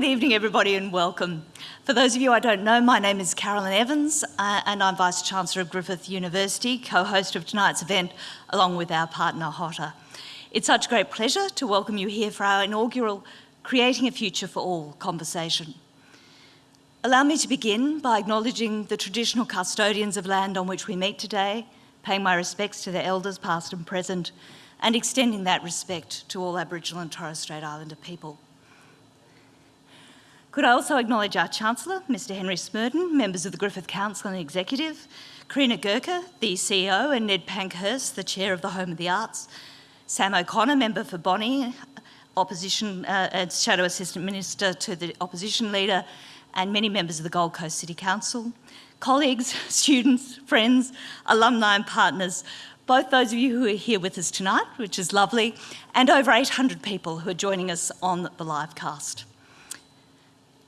Good evening, everybody, and welcome. For those of you I don't know, my name is Carolyn Evans, uh, and I'm Vice Chancellor of Griffith University, co-host of tonight's event, along with our partner, HOTA. It's such a great pleasure to welcome you here for our inaugural Creating a Future for All conversation. Allow me to begin by acknowledging the traditional custodians of land on which we meet today, paying my respects to their elders, past and present, and extending that respect to all Aboriginal and Torres Strait Islander people. Could I also acknowledge our Chancellor, Mr Henry Smerdon, members of the Griffith Council and Executive, Criena Gehrke, the CEO, and Ned Pankhurst, the Chair of the Home of the Arts, Sam O'Connor, member for Bonney, opposition uh, Shadow Assistant Minister to the Opposition Leader, and many members of the Gold Coast City Council, colleagues, students, friends, alumni and partners, both those of you who are here with us tonight, which is lovely, and over 800 people who are joining us on the live cast.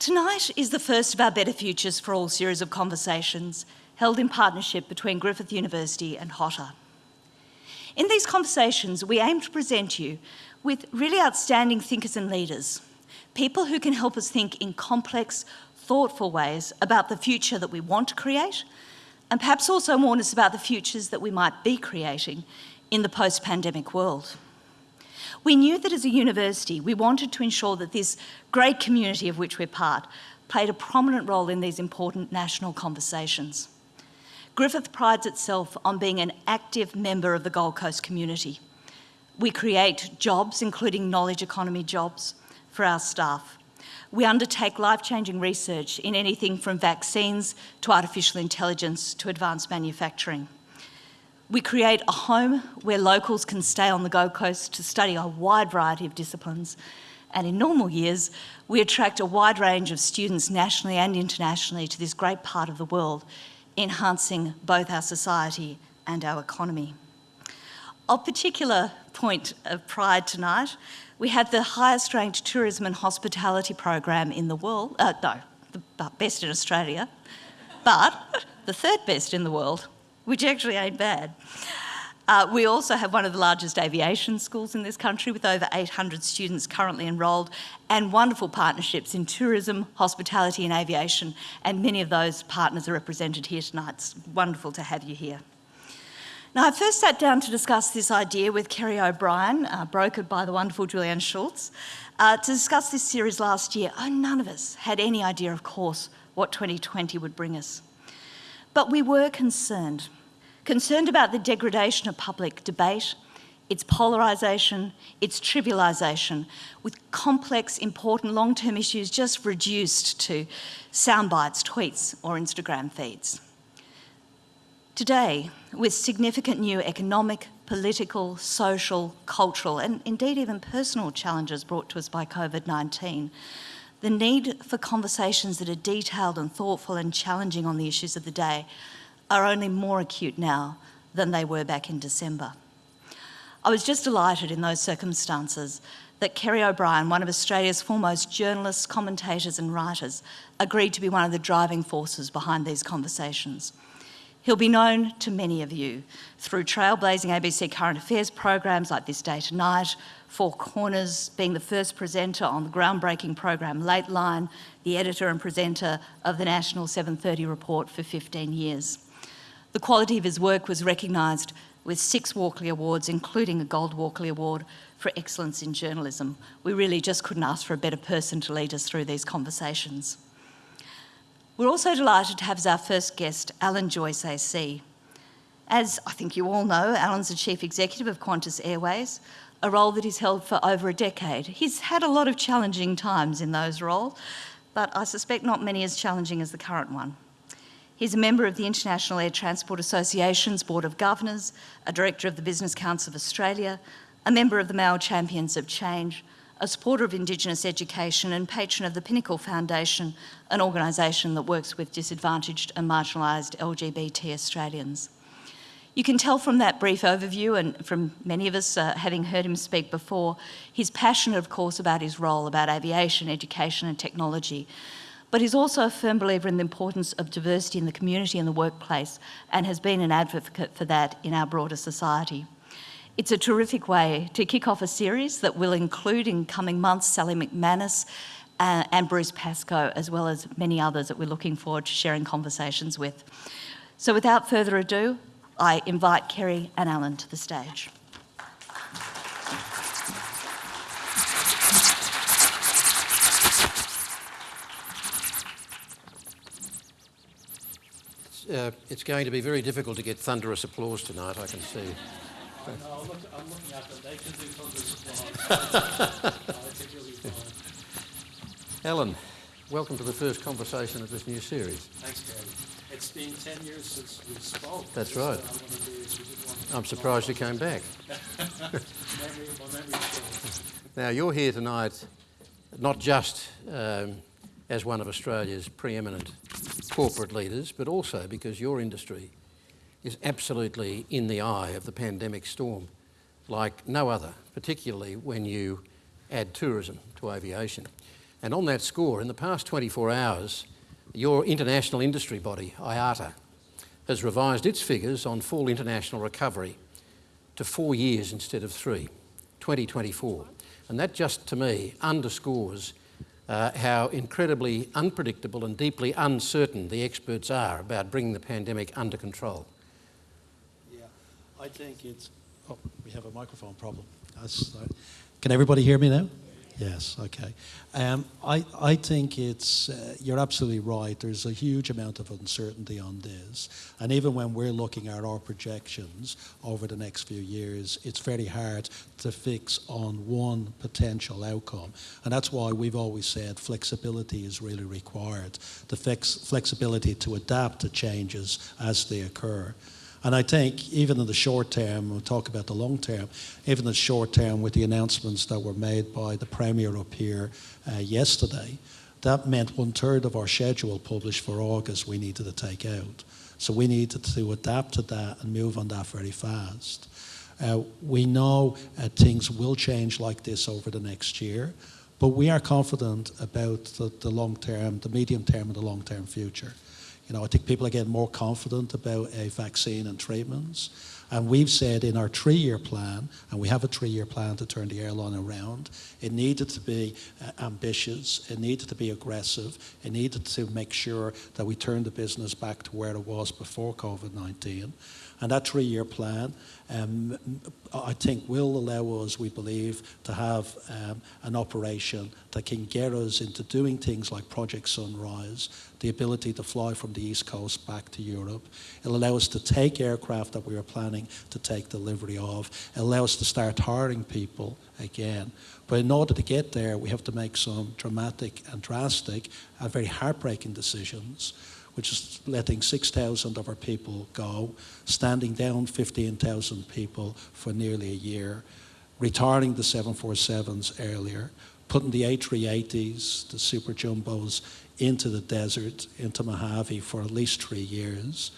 Tonight is the first of our Better Futures for All series of conversations held in partnership between Griffith University and HOTA. In these conversations, we aim to present you with really outstanding thinkers and leaders, people who can help us think in complex, thoughtful ways about the future that we want to create, and perhaps also warn us about the futures that we might be creating in the post-pandemic world. We knew that as a university, we wanted to ensure that this great community of which we're part played a prominent role in these important national conversations. Griffith prides itself on being an active member of the Gold Coast community. We create jobs, including knowledge economy jobs, for our staff. We undertake life-changing research in anything from vaccines to artificial intelligence to advanced manufacturing. We create a home where locals can stay on the Gold Coast to study a wide variety of disciplines. And in normal years, we attract a wide range of students nationally and internationally to this great part of the world, enhancing both our society and our economy. Of particular point of pride tonight, we have the highest ranked tourism and hospitality program in the world, uh, no, the best in Australia, but the third best in the world which actually ain't bad. Uh, we also have one of the largest aviation schools in this country with over 800 students currently enrolled and wonderful partnerships in tourism, hospitality and aviation and many of those partners are represented here tonight. It's wonderful to have you here. Now I first sat down to discuss this idea with Kerry O'Brien, uh, brokered by the wonderful Julianne Schultz, uh, to discuss this series last year. Oh, none of us had any idea, of course, what 2020 would bring us. But we were concerned, concerned about the degradation of public debate, its polarisation, its trivialisation, with complex, important long-term issues just reduced to sound bites, tweets or Instagram feeds. Today, with significant new economic, political, social, cultural and indeed even personal challenges brought to us by COVID-19, the need for conversations that are detailed and thoughtful and challenging on the issues of the day are only more acute now than they were back in December. I was just delighted in those circumstances that Kerry O'Brien, one of Australia's foremost journalists, commentators and writers, agreed to be one of the driving forces behind these conversations. He'll be known to many of you through trailblazing ABC current affairs programs like This Day Tonight, Four Corners, being the first presenter on the groundbreaking program Lateline, the editor and presenter of the National 730 report for 15 years. The quality of his work was recognised with six Walkley Awards, including a Gold Walkley Award for excellence in journalism. We really just couldn't ask for a better person to lead us through these conversations. We're also delighted to have as our first guest, Alan Joyce AC. As I think you all know, Alan's the Chief Executive of Qantas Airways, a role that he's held for over a decade. He's had a lot of challenging times in those roles, but I suspect not many as challenging as the current one. He's a member of the International Air Transport Association's Board of Governors, a director of the Business Council of Australia, a member of the Male Champions of Change, a supporter of Indigenous education and patron of the Pinnacle Foundation, an organisation that works with disadvantaged and marginalised LGBT Australians. You can tell from that brief overview and from many of us uh, having heard him speak before, he's passionate of course about his role, about aviation, education and technology. But he's also a firm believer in the importance of diversity in the community and the workplace and has been an advocate for that in our broader society. It's a terrific way to kick off a series that will include in coming months Sally McManus uh, and Bruce Pascoe, as well as many others that we're looking forward to sharing conversations with. So without further ado, I invite Kerry and Alan to the stage. uh, it's going to be very difficult to get thunderous applause tonight, I can see. No, I'm, look, I'm looking at them. They can do thunderous applause. Alan, welcome to the first conversation of this new series. Thanks, Gary. It's been 10 years since we spoke. That's right. I'm surprised you came back. memory, my memory now, you're here tonight not just um, as one of Australia's preeminent corporate leaders, but also because your industry is absolutely in the eye of the pandemic storm like no other, particularly when you add tourism to aviation. And on that score, in the past 24 hours, your international industry body, IATA, has revised its figures on full international recovery to four years instead of three, 2024. And that just to me underscores uh, how incredibly unpredictable and deeply uncertain the experts are about bringing the pandemic under control. Yeah, I think it's. Oh, we have a microphone problem. Uh, can everybody hear me now? Yes, okay. Um, I, I think it's, uh, you're absolutely right. There's a huge amount of uncertainty on this. And even when we're looking at our projections over the next few years, it's very hard to fix on one potential outcome. And that's why we've always said flexibility is really required. The flex flexibility to adapt to changes as they occur. And I think even in the short term, we'll talk about the long term, even in the short term with the announcements that were made by the Premier up here uh, yesterday, that meant one third of our schedule published for August we needed to take out. So we needed to adapt to that and move on that very fast. Uh, we know uh, things will change like this over the next year, but we are confident about the, the long term, the medium term, and the long term future. You know, I think people are getting more confident about a vaccine and treatments. And we've said in our three-year plan, and we have a three-year plan to turn the airline around, it needed to be uh, ambitious, it needed to be aggressive, it needed to make sure that we turned the business back to where it was before COVID-19. And that three-year plan, um, I think, will allow us, we believe, to have um, an operation that can get us into doing things like Project Sunrise, the ability to fly from the East Coast back to Europe. It'll allow us to take aircraft that we were planning to take delivery of. It'll allow us to start hiring people again. But in order to get there, we have to make some dramatic and drastic and very heartbreaking decisions which is letting 6,000 of our people go, standing down 15,000 people for nearly a year, retiring the 747s earlier, putting the A380s, the super jumbos, into the desert, into Mojave for at least three years,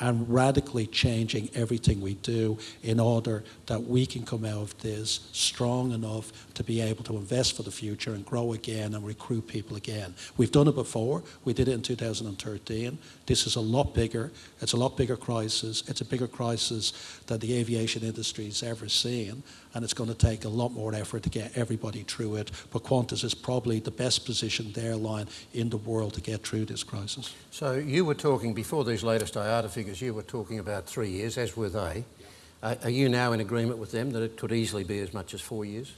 and radically changing everything we do in order that we can come out of this strong enough to be able to invest for the future and grow again and recruit people again. We've done it before. We did it in 2013. This is a lot bigger. It's a lot bigger crisis. It's a bigger crisis that the aviation industry has ever seen and it's going to take a lot more effort to get everybody through it. But Qantas is probably the best positioned airline in the world to get through this crisis. So you were talking, before these latest IATA figures, you were talking about three years, as were they. Uh, are you now in agreement with them that it could easily be as much as four years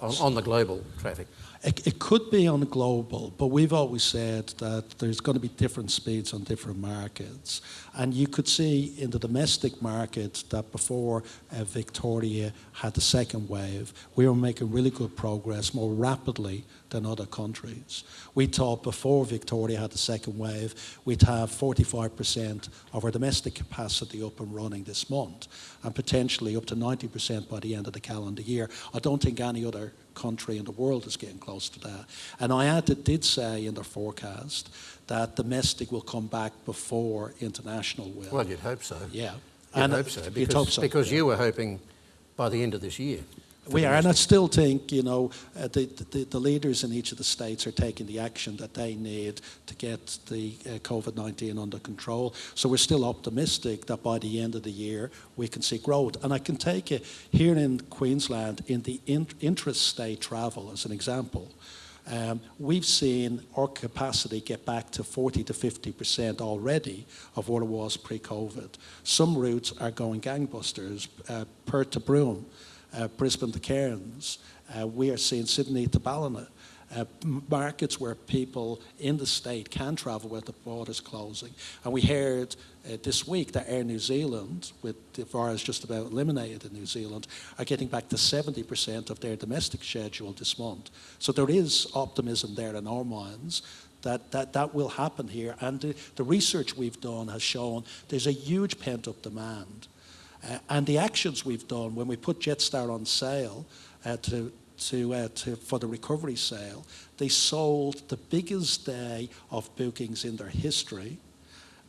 on, on the global traffic? It, it, could be on global, but we've always said that there's going to be different speeds on different markets. And you could see in the domestic market that before uh, Victoria had the second wave, we were making really good progress more rapidly than other countries. We thought before Victoria had the second wave, we'd have 45% of our domestic capacity up and running this month, and potentially up to 90% by the end of the calendar year. I don't think any other country in the world is getting close to that. And IATA did say in their forecast that domestic will come back before international will. Well, you'd hope so. Yeah. You'd and hope so. Because, hope so, because yeah. you were hoping by the end of this year. We are, and I still think, you know, uh, the, the, the, leaders in each of the states are taking the action that they need to get the uh, COVID-19 under control. So we're still optimistic that by the end of the year we can see growth. And I can take it here in Queensland in the in, intra-state travel as an example. Um, we've seen our capacity get back to 40 to 50% already of what it was pre-COVID. Some routes are going gangbusters, uh, Perth to Broome, Brisbane to Cairns. Uh, we are seeing Sydney to Ballina. Uh, markets where people in the state can travel with the borders closing. And we heard uh, this week that Air New Zealand, with the virus just about eliminated in New Zealand, are getting back to 70% of their domestic schedule this month. So there is optimism there in our minds that that, that will happen here. And the, the research we've done has shown there's a huge pent-up demand. Uh, and the actions we've done when we put Jetstar on sale uh, to to, uh, to, for the recovery sale, they sold the biggest day of bookings in their history.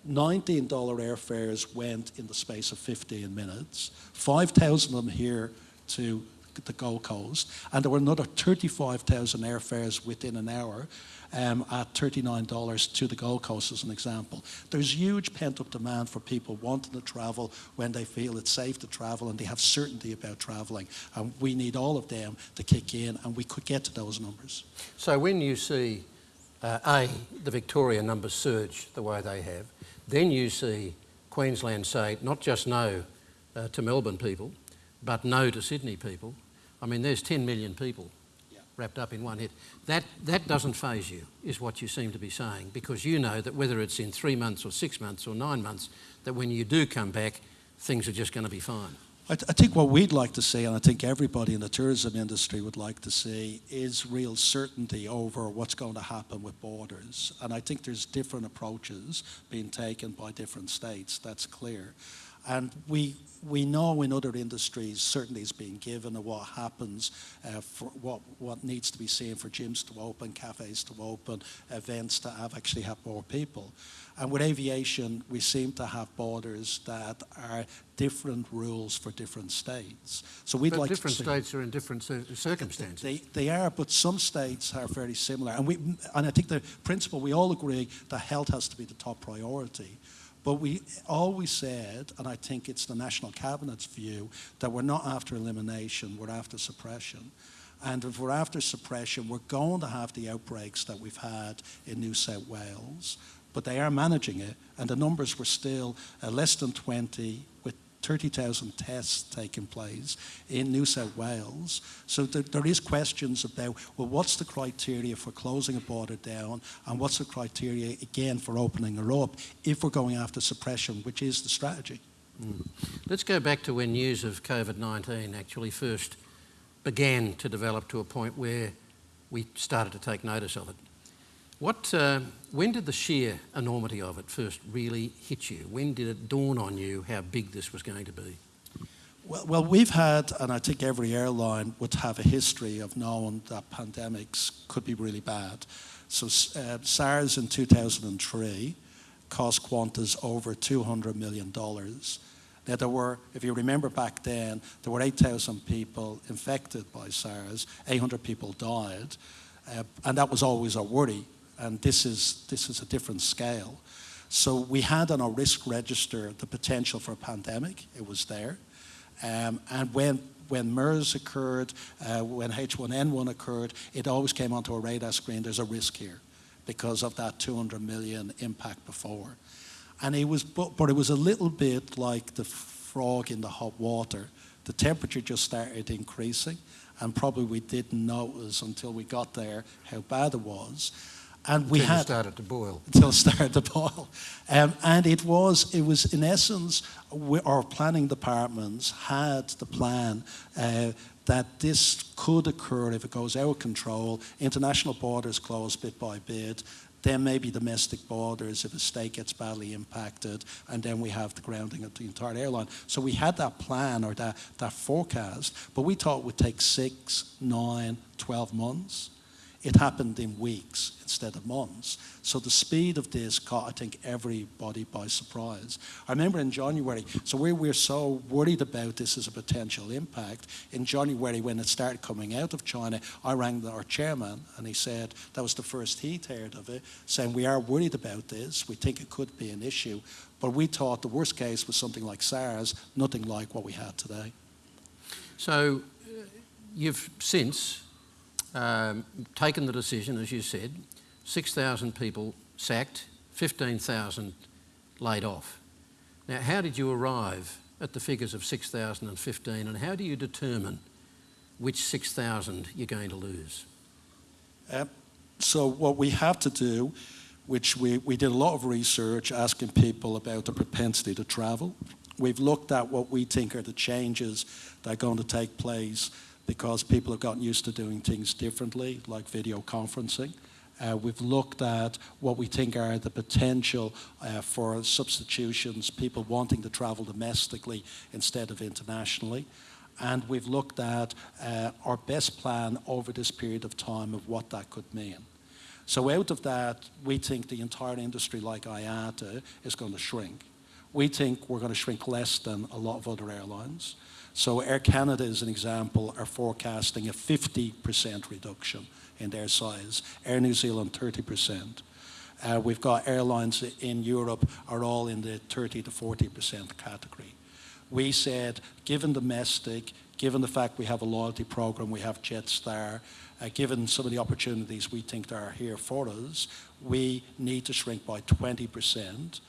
$19 airfares went in the space of 15 minutes, 5,000 of them here to the Gold Coast, and there were another 35,000 airfares within an hour um, at $39 to the Gold Coast as an example. There's huge pent-up demand for people wanting to travel when they feel it's safe to travel and they have certainty about travelling. And we need all of them to kick in and we could get to those numbers. So when you see, uh, A, the Victoria numbers surge the way they have, then you see Queensland say not just no uh, to Melbourne people, but no to Sydney people. I mean, there's 10 million people wrapped up in one hit. That, that doesn't phase you, is what you seem to be saying, because you know that whether it's in three months or six months or nine months, that when you do come back, things are just going to be fine. I, th I, think what we'd like to see, and I think everybody in the tourism industry would like to see, is real certainty over what's going to happen with borders. And I think there's different approaches being taken by different states, that's clear. And we, we know in other industries certainty is being given of what happens, uh, for what, what needs to be seen for gyms to open, cafes to open, events to have actually have more people. And with aviation, we seem to have borders that are different rules for different states. So we'd but like different states are in different circumstances. They, they are, but some states are very similar. And, we, and I think the principle, we all agree that health has to be the top priority. But we always said, and I think it's the National Cabinet's view, that we're not after elimination, we're after suppression. And if we're after suppression, we're going to have the outbreaks that we've had in New South Wales, but they are managing it, and the numbers were still uh, less than 20 with 30,000 tests taking place in New South Wales. So there, there is questions about, well, what's the criteria for closing a border down and what's the criteria, again, for opening her up if we're going after suppression, which is the strategy. Mm. Let's go back to when news of COVID-19 actually first began to develop to a point where we started to take notice of it. What, uh, when did the sheer enormity of it first really hit you? When did it dawn on you how big this was going to be? Well, well, we've had, and I think every airline would have a history of knowing that pandemics could be really bad. So uh, SARS in 2003 cost Qantas over $200 million. Now there were, if you remember back then, there were 8,000 people infected by SARS, 800 people died, uh, and that was always a worry and this is, this is a different scale. So we had on our risk register the potential for a pandemic. It was there. Um, and when, when MERS occurred, uh, when H1N1 occurred, it always came onto a radar screen, there's a risk here because of that 200 million impact before. And it was, but, but it was a little bit like the frog in the hot water. The temperature just started increasing and probably we didn't notice until we got there how bad it was and we until had started to boil until it started to boil, um, and it was it was in essence we, our planning departments had the plan. Uh, that this could occur if it goes out of control, international borders close bit by bit, then maybe domestic borders if a state gets badly impacted, and then we have the grounding of the entire airline. So we had that plan or that, that forecast, but we thought it would take six, nine, 12 months. It happened in weeks instead of months. So the speed of this caught, I think, everybody by surprise. I remember in January, so we were so worried about this as a potential impact. In January, when it started coming out of China, I rang our chairman and he said that was the first he'd heard of it, saying we are worried about this. We think it could be an issue. But we thought the worst case was something like SARS, nothing like what we had today. So uh, you've since um, taken the decision, as you said, 6,000 people sacked, 15,000 laid off. Now, how did you arrive at the figures of 6,015 and how do you determine which 6,000 you're going to lose? Uh, so what we have to do, which we, we did a lot of research asking people about the propensity to travel. We've looked at what we think are the changes that are going to take place because people have gotten used to doing things differently, like video conferencing. Uh, we've looked at what we think are the potential uh, for substitutions, people wanting to travel domestically instead of internationally. And we've looked at uh, our best plan over this period of time of what that could mean. So out of that, we think the entire industry like IATA is going to shrink. We think we're going to shrink less than a lot of other airlines. So Air Canada, as an example, are forecasting a 50% reduction in their size. Air New Zealand, 30%. Uh, we've got airlines in Europe are all in the 30 to 40% category. We said, given domestic, given the fact we have a loyalty program, we have Jetstar, uh, given some of the opportunities we think are here for us, we need to shrink by 20%.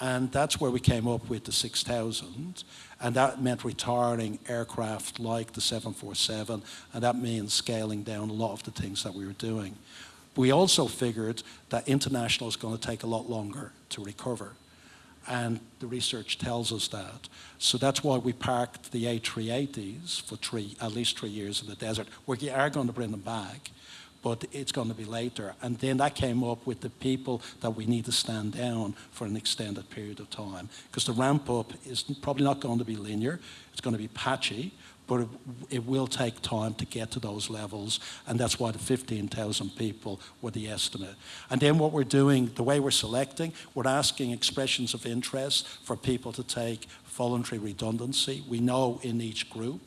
And that's where we came up with the 6,000. And that meant retiring aircraft like the 747, and that means scaling down a lot of the things that we were doing. We also figured that international is going to take a lot longer to recover. And the research tells us that. So that's why we parked the A380s for three, at least three years in the desert. We are going to bring them back, but it's going to be later. And then that came up with the people that we need to stand down for an extended period of time. Because the ramp up is probably not going to be linear, it's going to be patchy, but it, it, will take time to get to those levels, and that's why the 15,000 people were the estimate. And then what we're doing, the way we're selecting, we're asking expressions of interest for people to take voluntary redundancy. We know in each group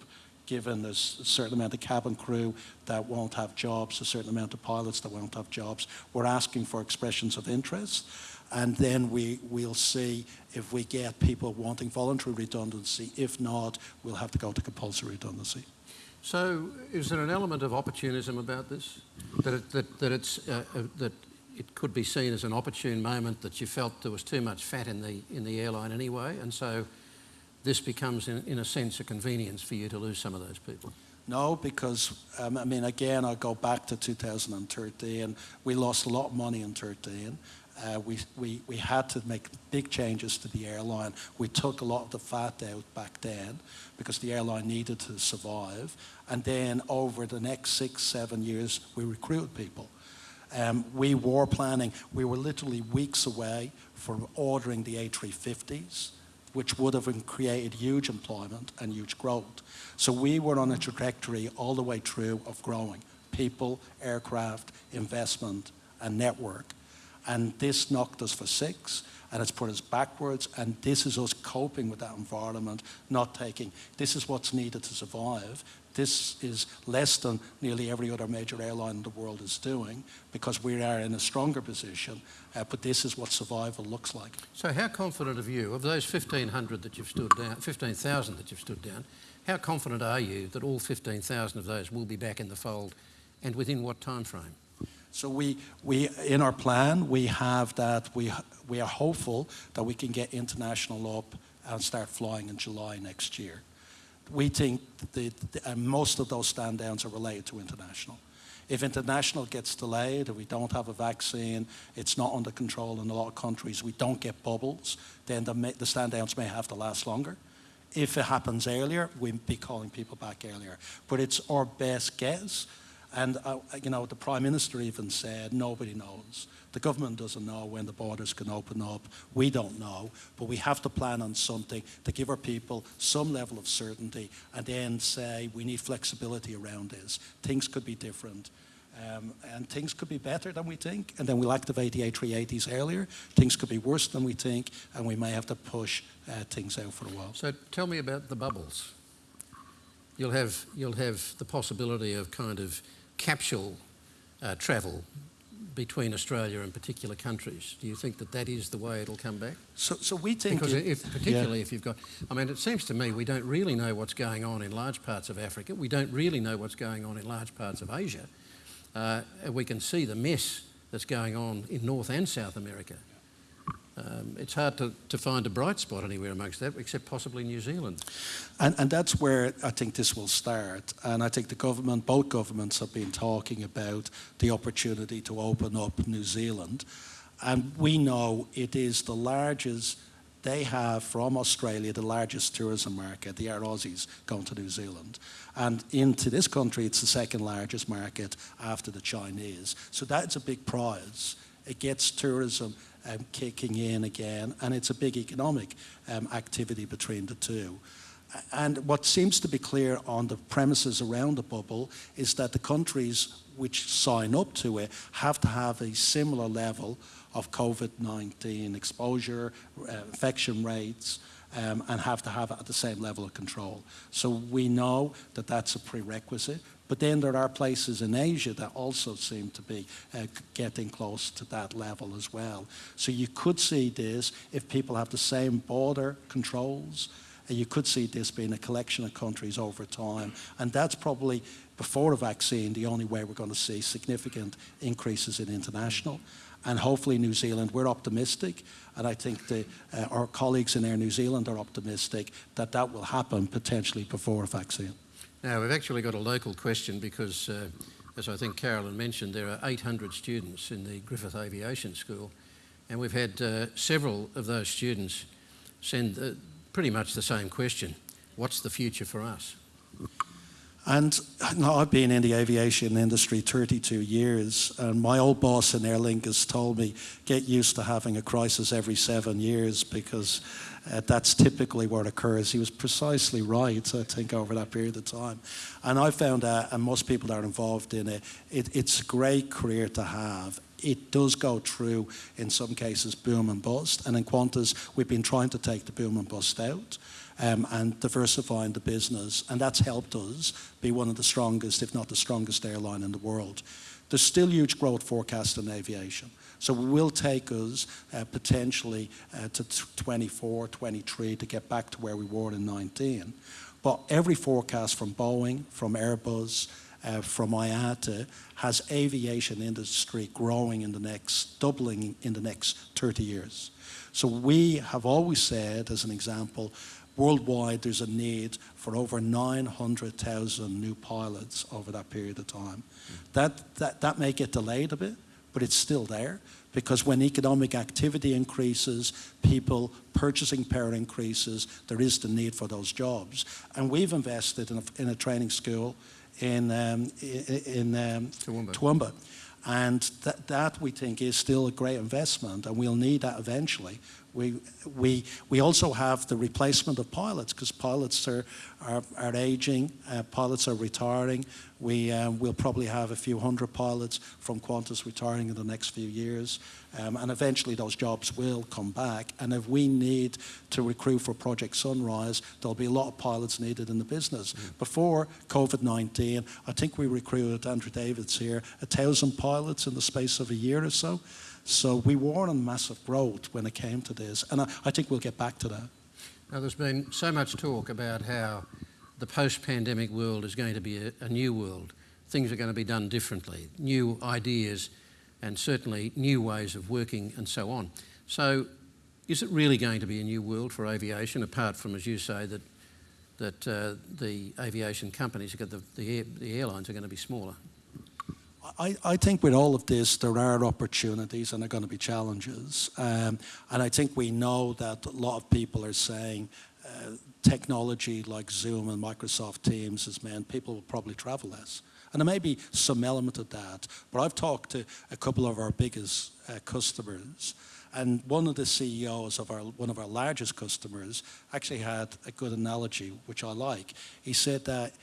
given there's a certain amount of cabin crew that won't have jobs, a certain amount of pilots that won't have jobs. We're asking for expressions of interest and then we, we'll see if we get people wanting voluntary redundancy. If not, we'll have to go to compulsory redundancy. So is there an element of opportunism about this? That, it, that, that, it's, uh, uh, that it could be seen as an opportune moment that you felt there was too much fat in the, in the airline anyway, and so this becomes, in, in a sense, a convenience for you to lose some of those people? No, because, um, I mean, again, I go back to 2013. We lost a lot of money in 13. Uh, we, we, we had to make big changes to the airline. We took a lot of the fat out back then because the airline needed to survive. And then over the next six, seven years, we recruited people. Um, we were planning, we were literally weeks away from ordering the A350s which would have created huge employment and huge growth. So we were on a trajectory all the way through of growing people, aircraft, investment, and network. And this knocked us for six, and it's put us backwards, and this is us coping with that environment, not taking, this is what's needed to survive. This is less than nearly every other major airline in the world is doing because we are in a stronger position, uh, but this is what survival looks like. So how confident of you, of those 1,500 that you've stood down, 15,000 that you've stood down, how confident are you that all 15,000 of those will be back in the fold and within what time frame? So we, we, in our plan, we have that we, we are hopeful that we can get international up and start flying in July next year we think the, the, uh, most of those stand downs are related to international. If international gets delayed, if we don't have a vaccine, it's not under control in a lot of countries, we don't get bubbles, then the, the stand downs may have to last longer. If it happens earlier, we'd be calling people back earlier. But it's our best guess. And, uh, you know, the Prime Minister even said, nobody knows. The government doesn't know when the borders can open up. We don't know, but we have to plan on something to give our people some level of certainty and then say we need flexibility around this. Things could be different. Um, and things could be better than we think, and then we'll activate the A380s earlier. Things could be worse than we think, and we may have to push uh, things out for a while. So tell me about the bubbles. You'll have, you'll have the possibility of kind of capsule uh, travel between Australia and particular countries. Do you think that that is the way it'll come back? So, so we think because if, particularly yeah. if you've got, I mean, it seems to me we don't really know what's going on in large parts of Africa. We don't really know what's going on in large parts of Asia. Uh, we can see the mess that's going on in North and South America. Um, it's hard to, to find a bright spot anywhere amongst that, except possibly New Zealand. And, and that's where I think this will start. And I think the government, both governments have been talking about the opportunity to open up New Zealand. And we know it is the largest, they have from Australia the largest tourism market. The are Aussies going to New Zealand. And into this country, it's the second largest market after the Chinese. So that's a big prize. It gets tourism um, kicking in again, and it's a big economic um, activity between the two. And what seems to be clear on the premises around the bubble is that the countries which sign up to it have to have a similar level of COVID-19 exposure, uh, infection rates, um, and have to have at the same level of control. So we know that that's a prerequisite. But then there are places in Asia that also seem to be uh, getting close to that level as well. So you could see this if people have the same border controls. Uh, you could see this being a collection of countries over time. And that's probably, before a vaccine, the only way we're going to see significant increases in international and hopefully New Zealand, we're optimistic, and I think the, uh, our colleagues in Air New Zealand are optimistic that that will happen potentially before a vaccine. Now, we've actually got a local question because, uh, as I think Carolyn mentioned, there are 800 students in the Griffith Aviation School, and we've had uh, several of those students send uh, pretty much the same question What's the future for us? And I've been in the aviation industry 32 years, and my old boss in Aer Lingus told me, get used to having a crisis every seven years because uh, that's typically what occurs. He was precisely right, I think, over that period of time. And I found that, and most people that are involved in it, it it's a great career to have it does go through, in some cases, boom and bust. And in Qantas, we've been trying to take the boom and bust out um, and diversifying the business. And that's helped us be one of the strongest, if not the strongest airline in the world. There's still huge growth forecast in aviation. So it will take us uh, potentially uh, to 24, 23 to get back to where we were in 19. But every forecast from Boeing, from Airbus, uh, from IATA has aviation industry growing in the next, doubling in the next 30 years. So we have always said, as an example, worldwide there's a need for over 900,000 new pilots over that period of time. Mm. That, that, that may get delayed a bit, but it's still there because when economic activity increases, people purchasing power increases, there is the need for those jobs. And we've invested in a, in a training school in, um, in, um, Toowoomba. Toowoomba. And that, that we think is still a great investment and we'll need that eventually we, we, we also have the replacement of pilots because pilots are, are, are aging, uh, pilots are retiring. We um, will probably have a few hundred pilots from Qantas retiring in the next few years. Um, and eventually those jobs will come back. And if we need to recruit for Project Sunrise, there'll be a lot of pilots needed in the business. Mm. Before COVID-19, I think we recruited, Andrew David's here, a thousand pilots in the space of a year or so. So we were on massive growth when it came to this, and I, I think we'll get back to that. Now, there's been so much talk about how the post-pandemic world is going to be a, a new world. Things are going to be done differently, new ideas, and certainly new ways of working and so on. So is it really going to be a new world for aviation, apart from, as you say, that, that uh, the aviation companies, the, the, air, the airlines are going to be smaller? I, I, think with all of this, there are opportunities and there are going to be challenges. Um, and I think we know that a lot of people are saying uh, technology like Zoom and Microsoft Teams has meant people will probably travel less. And there may be some element of that. But I've talked to a couple of our biggest uh, customers and one of the CEOs of our, one of our largest customers actually had a good analogy, which I like. He said that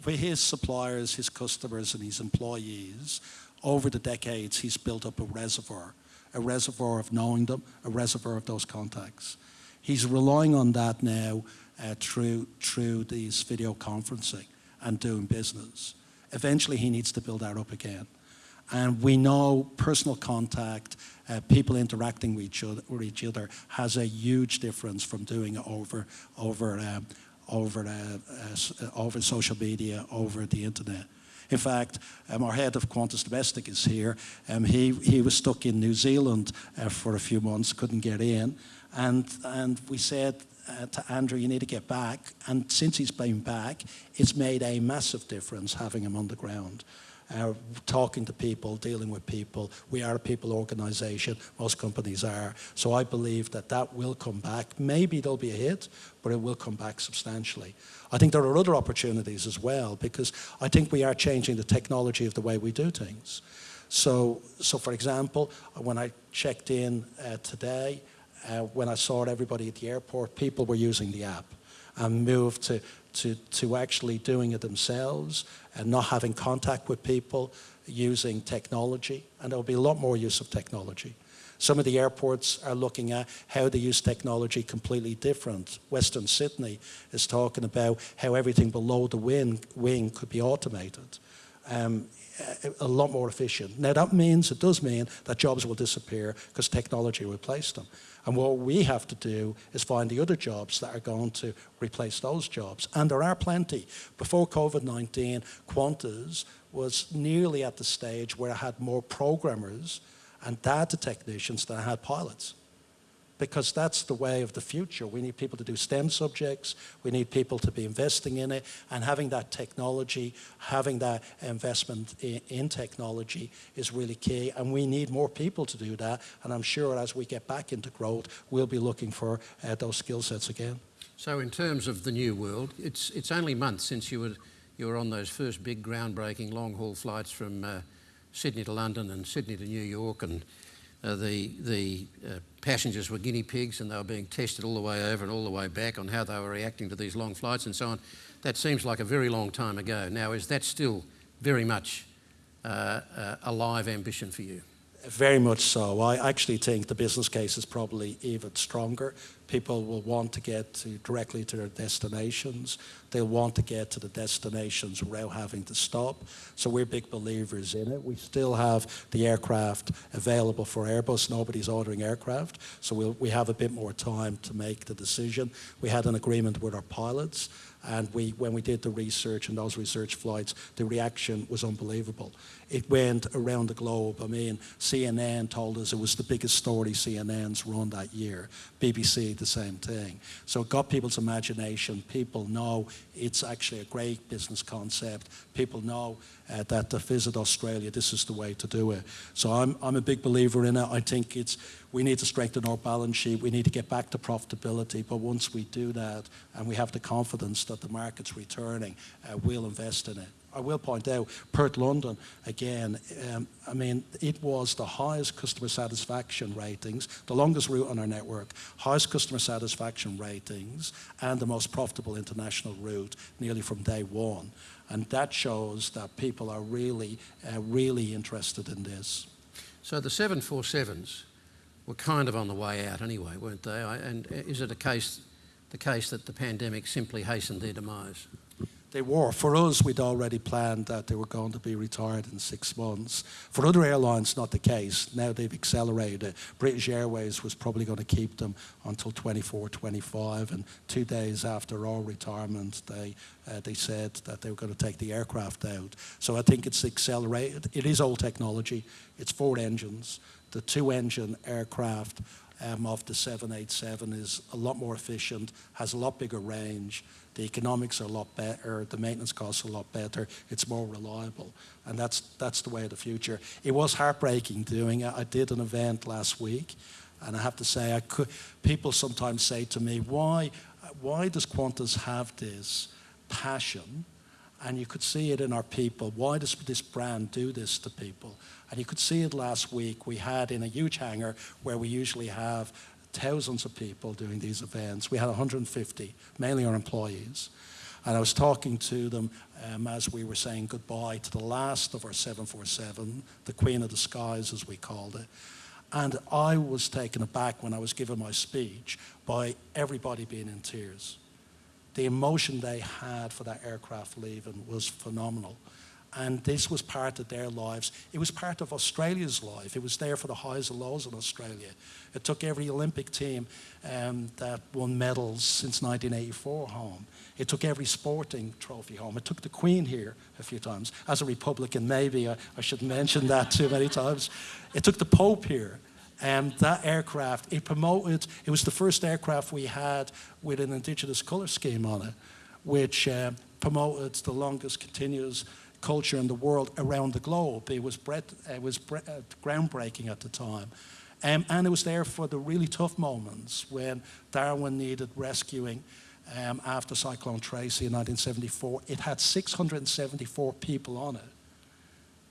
for his suppliers, his customers, and his employees, over the decades, he's built up a reservoir, a reservoir of knowing them, a reservoir of those contacts. He's relying on that now uh, through, through these video conferencing and doing business. Eventually, he needs to build that up again. And we know personal contact, uh, people interacting with each, other, with each other has a huge difference from doing it over, over um, over, uh, uh, over social media, over the internet. In fact, um, our head of Qantas Domestic is here. Um, he, he was stuck in New Zealand uh, for a few months, couldn't get in. And, and we said uh, to Andrew, you need to get back. And since he's been back, it's made a massive difference having him on the ground uh, talking to people, dealing with people. We are a people organisation, most companies are. So I believe that that will come back. Maybe there'll be a hit, but it will come back substantially. I think there are other opportunities as well, because I think we are changing the technology of the way we do things. So, so for example, when I checked in uh, today, uh, when I saw everybody at the airport, people were using the app and moved to, to, to actually doing it themselves and not having contact with people using technology. And there'll be a lot more use of technology. Some of the airports are looking at how they use technology completely different. Western Sydney is talking about how everything below the wing, wing could be automated. Um, a lot more efficient. Now that means, it does mean that jobs will disappear because technology will replace them. And what we have to do is find the other jobs that are going to replace those jobs. And there are plenty. Before COVID-19, Qantas was nearly at the stage where I had more programmers and data technicians than I had pilots because that's the way of the future. We need people to do STEM subjects, we need people to be investing in it, and having that technology, having that investment in, in, technology is really key, and we need more people to do that, and I'm sure as we get back into growth, we'll be looking for uh, those skill sets again. So in terms of the new world, it's, it's only months since you were, you were on those first big groundbreaking long-haul flights from uh, Sydney to London and Sydney to New York and uh, the, the uh, passengers were guinea pigs and they were being tested all the way over and all the way back on how they were reacting to these long flights and so on. That seems like a very long time ago. Now, is that still very much uh, uh a live ambition for you? Very much so. I actually think the business case is probably even stronger. People will want to get to directly to their destinations. They'll want to get to the destinations without having to stop. So we're big believers in it. We still have the aircraft available for Airbus. Nobody's ordering aircraft. So we'll, we have a bit more time to make the decision. We had an agreement with our pilots. And we, when we did the research and those research flights, the reaction was unbelievable it went around the globe. I mean, CNN told us it was the biggest story CNN's run that year. BBC, the same thing. So it got people's imagination. People know it's actually a great business concept. People know uh, that to visit Australia, this is the way to do it. So I'm, I'm a big believer in it. I think it's, we need to strengthen our balance sheet. We need to get back to profitability. But once we do that and we have the confidence that the market's returning, uh, we'll invest in it. I will point out, Perth London, again, um, I mean, it was the highest customer satisfaction ratings, the longest route on our network, highest customer satisfaction ratings, and the most profitable international route nearly from day one. And that shows that people are really, uh, really interested in this. So the 747s were kind of on the way out anyway, weren't they? And is it a case, the case that the pandemic simply hastened their demise? They were. For us, we'd already planned that they were going to be retired in six months. For other airlines, not the case. Now they've accelerated. British Airways was probably going to keep them until 24, 25, and two days after our retirement, they uh, they said that they were going to take the aircraft out. So I think it's accelerated. It is old technology. It's four engines. The two-engine aircraft um, of the 787 is a lot more efficient, has a lot bigger range, the economics are a lot better, the maintenance costs are a lot better, it's more reliable. And that's, that's the way of the future. It was heartbreaking doing it. I did an event last week, and I have to say, I could, people sometimes say to me, why, why does Qantas have this passion? And you could see it in our people. Why does this brand do this to people? And you could see it last week. We had in a huge hangar where we usually have thousands of people doing these events. We had 150, mainly our employees. And I was talking to them um, as we were saying goodbye to the last of our 747, the Queen of the Skies, as we called it. And I was taken aback when I was giving my speech by everybody being in tears. The emotion they had for that aircraft leaving was phenomenal. And this was part of their lives. It was part of Australia's life. It was there for the highs and lows in Australia. It took every Olympic team um, that won medals since 1984 home. It took every sporting trophy home. It took the Queen here a few times. As a Republican, maybe I, I shouldn't mention that too many times. It took the Pope here. And that aircraft, it promoted, it was the first aircraft we had with an Indigenous colour scheme on it, which uh, promoted the longest continuous culture in the world around the globe. It was, it was uh, groundbreaking at the time. Um, and it was there for the really tough moments when Darwin needed rescuing um, after Cyclone Tracy in 1974. It had 674 people on it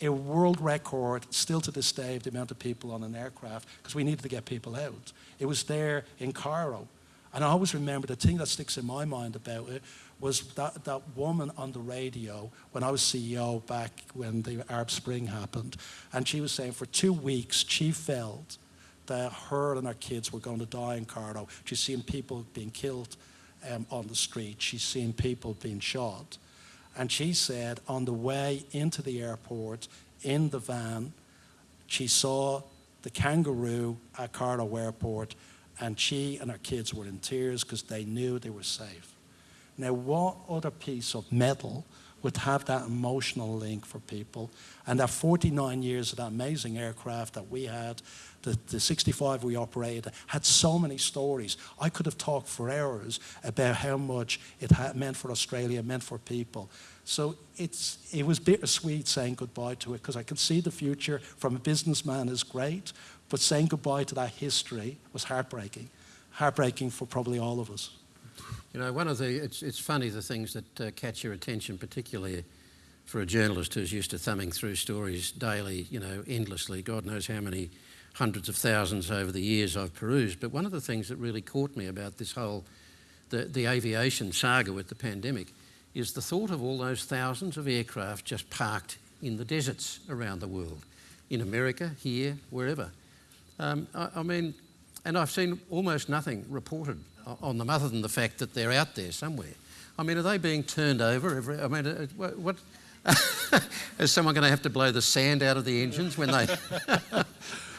a world record, still to this day, of the amount of people on an aircraft, because we needed to get people out. It was there in Cairo. And I always remember the thing that sticks in my mind about it was that, that woman on the radio when I was CEO back when the Arab Spring happened. And she was saying for two weeks she felt that her and her kids were going to die in Cairo. She's seen people being killed um, on the street. She's seen people being shot. And she said on the way into the airport, in the van, she saw the kangaroo at Cairo Airport, and she and her kids were in tears because they knew they were safe. Now, what other piece of metal would have that emotional link for people? And that 49 years of that amazing aircraft that we had the, the 65 we operated had so many stories. I could have talked for hours about how much it had meant for Australia, meant for people. So it's, it was bittersweet saying goodbye to it because I could see the future from a businessman is great, but saying goodbye to that history was heartbreaking. Heartbreaking for probably all of us. You know, one of the, it's, it's funny the things that uh, catch your attention, particularly for a journalist who's used to thumbing through stories daily, you know, endlessly. God knows how many hundreds of thousands over the years I've perused. But one of the things that really caught me about this whole, the, the aviation saga with the pandemic, is the thought of all those thousands of aircraft just parked in the deserts around the world, in America, here, wherever. Um, I, I, mean, and I've seen almost nothing reported on them other than the fact that they're out there somewhere. I mean, are they being turned over every? I mean, uh, what? what is someone going to have to blow the sand out of the engines when they?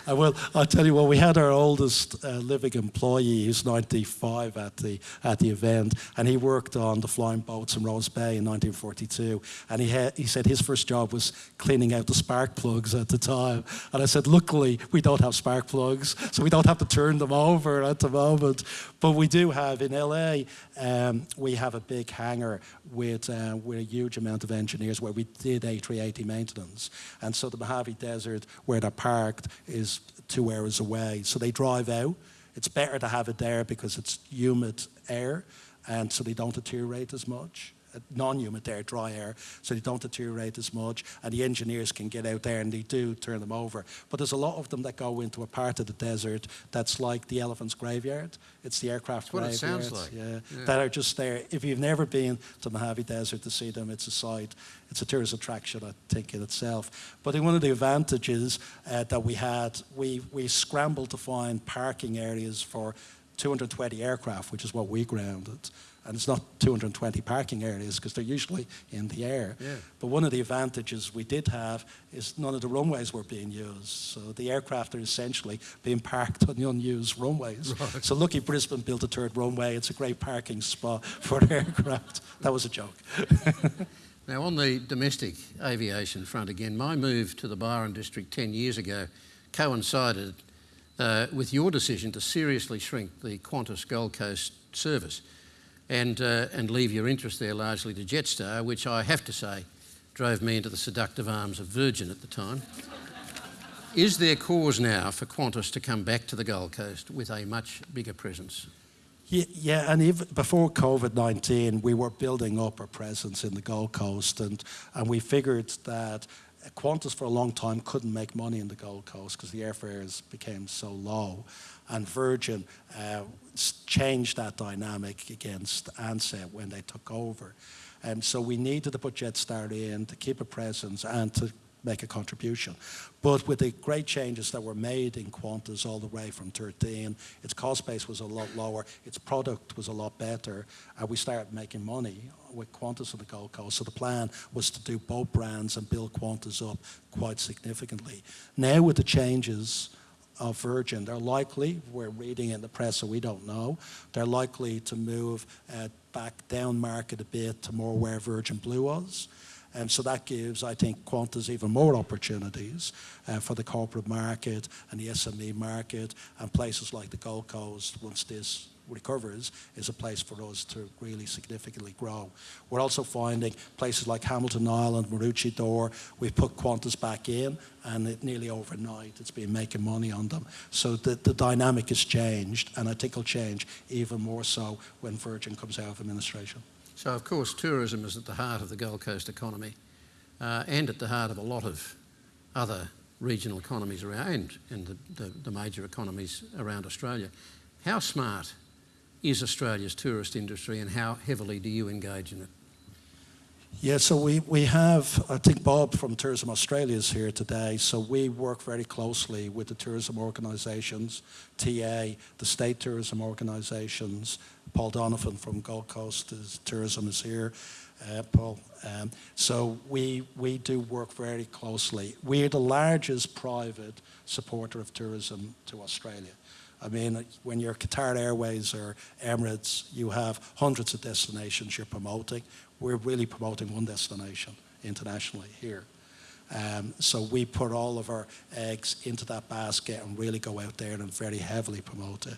I will. I'll tell you what. We had our oldest uh, living employee, who's 95, at the at the event, and he worked on the flying boats in Rose Bay in 1942. And he he said his first job was cleaning out the spark plugs at the time. And I said, luckily we don't have spark plugs, so we don't have to turn them over at the moment. But we do have in LA. Um, we have a big hangar with uh, with a huge amount of engineers where we did A380 maintenance, and so the Mojave Desert, where they're parked, is two hours away. So they drive out. It's better to have it there because it's humid air and so they don't deteriorate as much non-humid air, dry air, so they don't deteriorate as much. And the engineers can get out there and they do turn them over. But there's a lot of them that go into a part of the desert that's like the elephant's graveyard. It's the aircraft that's graveyard. What it sounds like. Yeah, yeah, that are just there. If you've never been to Mojave Desert to see them, it's a sight. It's a tourist attraction, I think, in itself. But in one of the advantages uh, that we had, we, we scrambled to find parking areas for 220 aircraft, which is what we grounded and it's not 220 parking areas because they're usually in the air. Yeah. But one of the advantages we did have is none of the runways were being used. So the aircraft are essentially being parked on the unused runways. Right. So lucky Brisbane built a third runway. It's a great parking spot for aircraft. That was a joke. now on the domestic aviation front again, my move to the Byron district 10 years ago coincided uh, with your decision to seriously shrink the Qantas Gold Coast service and, uh, and leave your interest there largely to Jetstar, which I have to say drove me into the seductive arms of Virgin at the time. Is there cause now for Qantas to come back to the Gold Coast with a much bigger presence? Yeah, yeah and even before COVID 19, we were building up our presence in the Gold Coast, and, and we figured that Qantas for a long time couldn't make money in the Gold Coast because the airfares became so low. And Virgin uh, changed that dynamic against Ansett when they took over. And so we needed to put Jetstar in to keep a presence and to make a contribution. But with the great changes that were made in Qantas all the way from 13, its cost base was a lot lower, its product was a lot better, and we started making money with Qantas on the Gold Coast. So the plan was to do both brands and build Qantas up quite significantly. Now with the changes of Virgin, they're likely, we're reading in the press so we don't know, they're likely to move uh, back down market a bit to more where Virgin Blue was. And so that gives, I think, Qantas even more opportunities uh, for the corporate market and the SME market and places like the Gold Coast once this recovers is a place for us to really significantly grow. We're also finding places like Hamilton Island, Maroochydore, we've put Qantas back in and it, nearly overnight it's been making money on them. So the, the dynamic has changed and I think it'll change even more so when Virgin comes out of administration. So, of course, tourism is at the heart of the Gold Coast economy uh, and at the heart of a lot of other regional economies around and, the, the, the major economies around Australia. How smart is Australia's tourist industry and how heavily do you engage in it? Yeah, so we, we have, I think Bob from Tourism Australia is here today, so we work very closely with the tourism organisations, TA, the state tourism organisations, Paul Donovan from Gold Coast is, Tourism is here, uh, Paul. Um, so we, we do work very closely. We're the largest private supporter of tourism to Australia. I mean, when you're Qatar Airways or Emirates, you have hundreds of destinations you're promoting. We're really promoting one destination internationally here. Um, so we put all of our eggs into that basket and really go out there and very heavily promote it.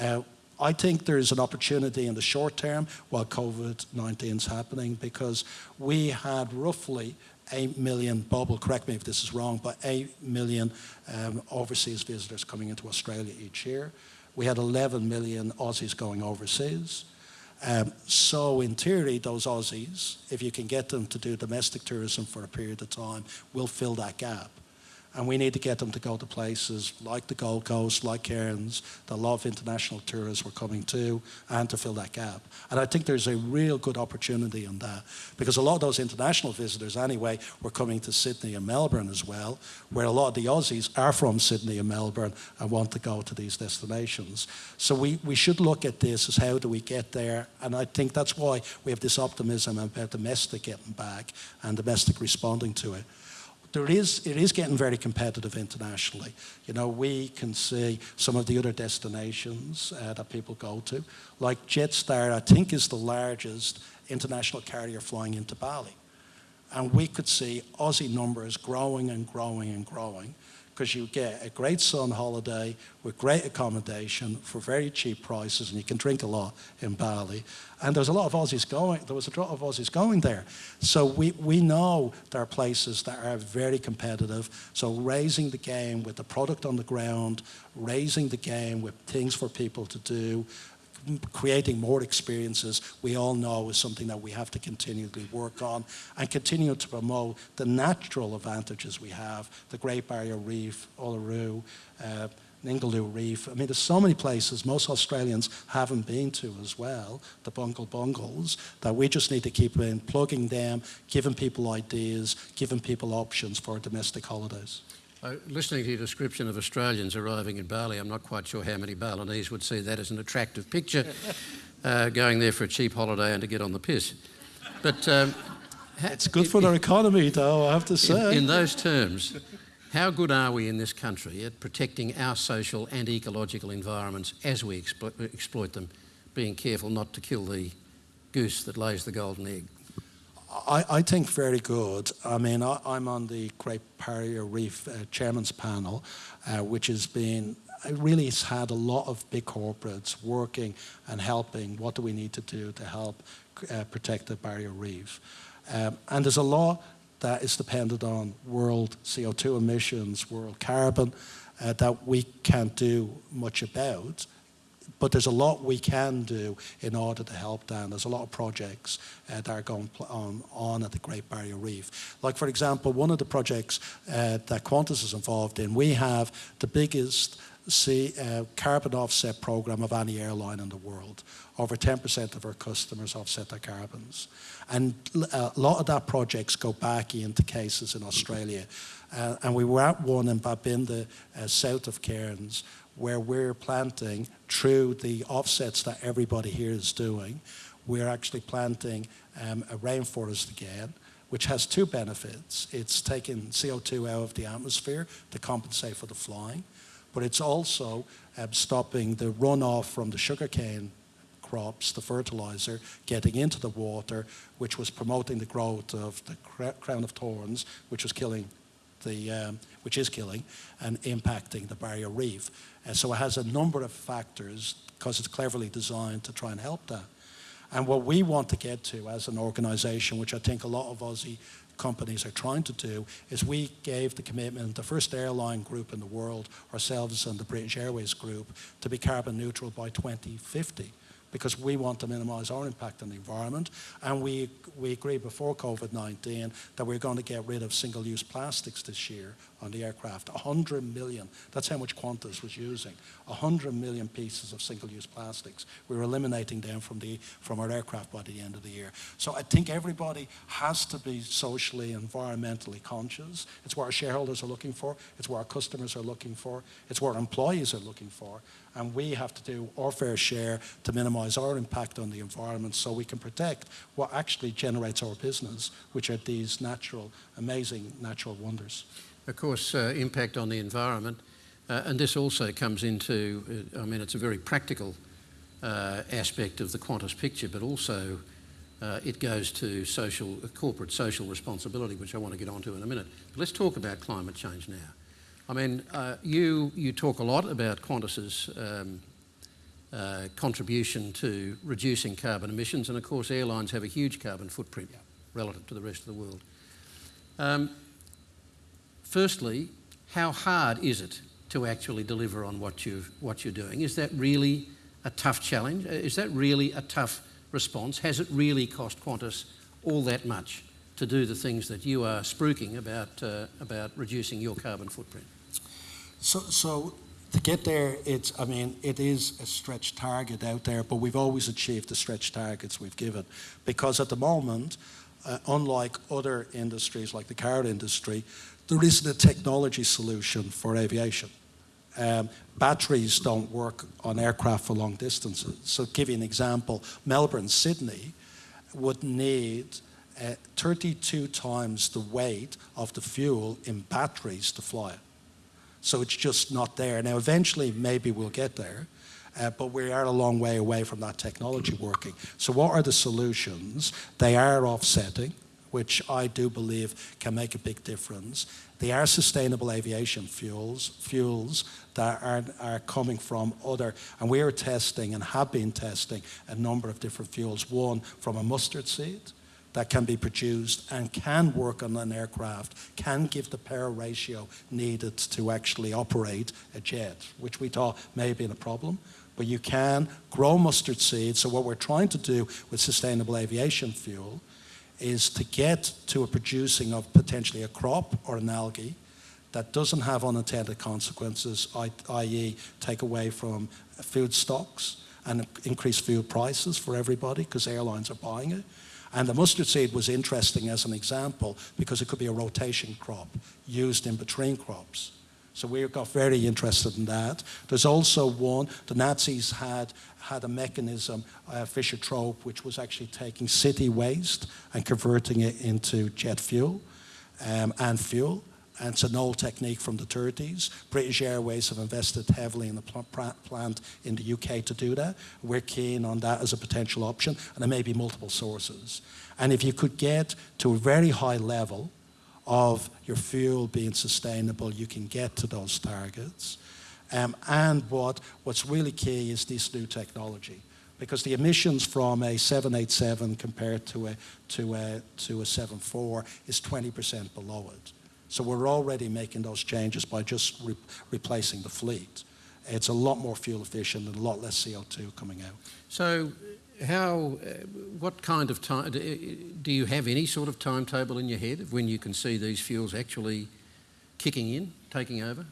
Uh, I think there's an opportunity in the short term while COVID-19 is happening because we had roughly 8 million bubble, correct me if this is wrong, but 8 million um, overseas visitors coming into Australia each year. We had 11 million Aussies going overseas. Um, so in theory, those Aussies, if you can get them to do domestic tourism for a period of time, will fill that gap. And we need to get them to go to places like the Gold Coast, like Cairns, that a lot of international tourists we're coming to, and to fill that gap. And I think there's a real good opportunity in that, because a lot of those international visitors anyway were coming to Sydney and Melbourne as well, where a lot of the Aussies are from Sydney and Melbourne and want to go to these destinations. So we, we should look at this as how do we get there, and I think that's why we have this optimism about domestic getting back and domestic responding to it there is, it is getting very competitive internationally. You know, we can see some of the other destinations uh, that people go to. Like Jetstar, I think is the largest international carrier flying into Bali. And we could see Aussie numbers growing and growing and growing because you get a great sun holiday with great accommodation for very cheap prices and you can drink a lot in Bali. And there's a lot of Aussies going, there was a lot of Aussies going there. So we, we know there are places that are very competitive. So raising the game with the product on the ground, raising the game with things for people to do, creating more experiences, we all know is something that we have to continually work on and continue to promote the natural advantages we have, the Great Barrier Reef, Uluru, uh, Ningaloo Reef. I mean, there's so many places most Australians haven't been to as well, the Bungle Bungles, that we just need to keep in, plugging them, giving people ideas, giving people options for domestic holidays. Uh, listening to your description of Australians arriving in Bali, I'm not quite sure how many Balinese would see that as an attractive picture, uh, going there for a cheap holiday and to get on the piss. But um, it's good for their economy, though, I have to say. In, in those terms, how good are we in this country at protecting our social and ecological environments as we explo exploit them, being careful not to kill the goose that lays the golden egg? I, I, think very good. I mean, I, am on the Great Barrier Reef uh, Chairman's Panel, uh, which has been, really has had a lot of big corporates working and helping. What do we need to do to help uh, protect the barrier reef? Um, and there's a law that is dependent on world CO2 emissions, world carbon, uh, that we can't do much about. But there's a lot we can do in order to help them. There's a lot of projects uh, that are going on, on at the Great Barrier Reef. Like, for example, one of the projects uh, that Qantas is involved in, we have the biggest see a carbon offset program of any airline in the world. Over 10% of our customers offset their carbons. And a lot of that projects go back into cases in Australia. Uh, and we were at one in Babinda, uh, south of Cairns, where we're planting through the offsets that everybody here is doing. We're actually planting um, a rainforest again which has two benefits. It's taking CO2 out of the atmosphere to compensate for the flying, but it's also um, stopping the runoff from the sugarcane crops, the fertilizer, getting into the water, which was promoting the growth of the crown of thorns, which was killing the, um, which is killing and impacting the barrier reef. And so it has a number of factors because it's cleverly designed to try and help that. And what we want to get to as an organization, which I think a lot of Aussie companies are trying to do, is we gave the commitment, the first airline group in the world, ourselves and the British Airways group, to be carbon neutral by 2050 because we want to minimize our impact on the environment. And we, we agreed before COVID-19 that we're going to get rid of single-use plastics this year on the aircraft. 100 million, that's how much Qantas was using. 100 million pieces of single-use plastics. We were eliminating them from, the, from our aircraft by the end of the year. So I think everybody has to be socially, environmentally conscious. It's what our shareholders are looking for. It's what our customers are looking for. It's what our employees are looking for and we have to do our fair share to minimize our impact on the environment so we can protect what actually generates our business, which are these natural, amazing natural wonders. Of course, uh, impact on the environment, uh, and this also comes into, uh, I mean, it's a very practical uh, aspect of the Qantas picture, but also uh, it goes to social, corporate social responsibility, which I want to get onto in a minute. But let's talk about climate change now. I mean, uh, you, you talk a lot about Qantas's um, uh, contribution to reducing carbon emissions, and of course, airlines have a huge carbon footprint yeah. relative to the rest of the world. Um, firstly, how hard is it to actually deliver on what, you what you're doing? Is that really a tough challenge? Uh, is that really a tough response? Has it really cost Qantas all that much to do the things that you are spruiking about, uh, about reducing your carbon footprint? So, so to get there, it's, I mean, it is a stretch target out there, but we've always achieved the stretch targets we've given. Because at the moment, uh, unlike other industries like the car industry, there isn't a technology solution for aviation. Um, batteries don't work on aircraft for long distances. So, give you an example, Melbourne, Sydney would need uh, 32 times the weight of the fuel in batteries to fly it. So it's just not there. Now, eventually, maybe we'll get there. Uh, but we are a long way away from that technology working. So what are the solutions? They are offsetting, which I do believe can make a big difference. They are sustainable aviation fuels, fuels that are, are coming from other, and we are testing and have been testing a number of different fuels. One from a mustard seed, that can be produced and can work on an aircraft, can give the power ratio needed to actually operate a jet, which we thought may have been a problem. But you can grow mustard seeds. So what we're trying to do with sustainable aviation fuel is to get to a producing of potentially a crop or an algae that doesn't have unintended consequences, i.e. take away from food stocks and increase food prices for everybody because airlines are buying it and the mustard seed was interesting as an example because it could be a rotation crop used in between crops. So we got very interested in that. There's also one, the Nazis had, had a mechanism, uh, Fischer-Tropsch, which was actually taking city waste and converting it into jet fuel um, and fuel. And it's an old technique from the 30s. British Airways have invested heavily in the pl plant in the UK to do that. We're keen on that as a potential option, and there may be multiple sources. And if you could get to a very high level of your fuel being sustainable, you can get to those targets. Um, and what, what's really key is this new technology because the emissions from a 787 compared to a, to a, to a 74 is 20% below it. So we're already making those changes by just re replacing the fleet. It's a lot more fuel efficient and a lot less CO2 coming out. So how, uh, what kind of time, do you have any sort of timetable in your head of when you can see these fuels actually kicking in, taking over?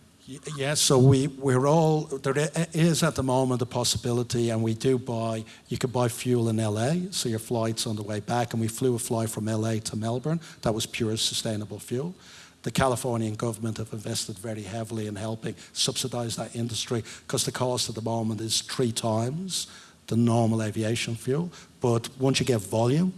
Yes, so we, we're all, there is at the moment a possibility, and we do buy, you could buy fuel in LA, so your flight's on the way back, and we flew a flight from LA to Melbourne. That was pure sustainable fuel. The Californian government have invested very heavily in helping subsidize that industry because the cost at the moment is three times the normal aviation fuel. But once you get volume,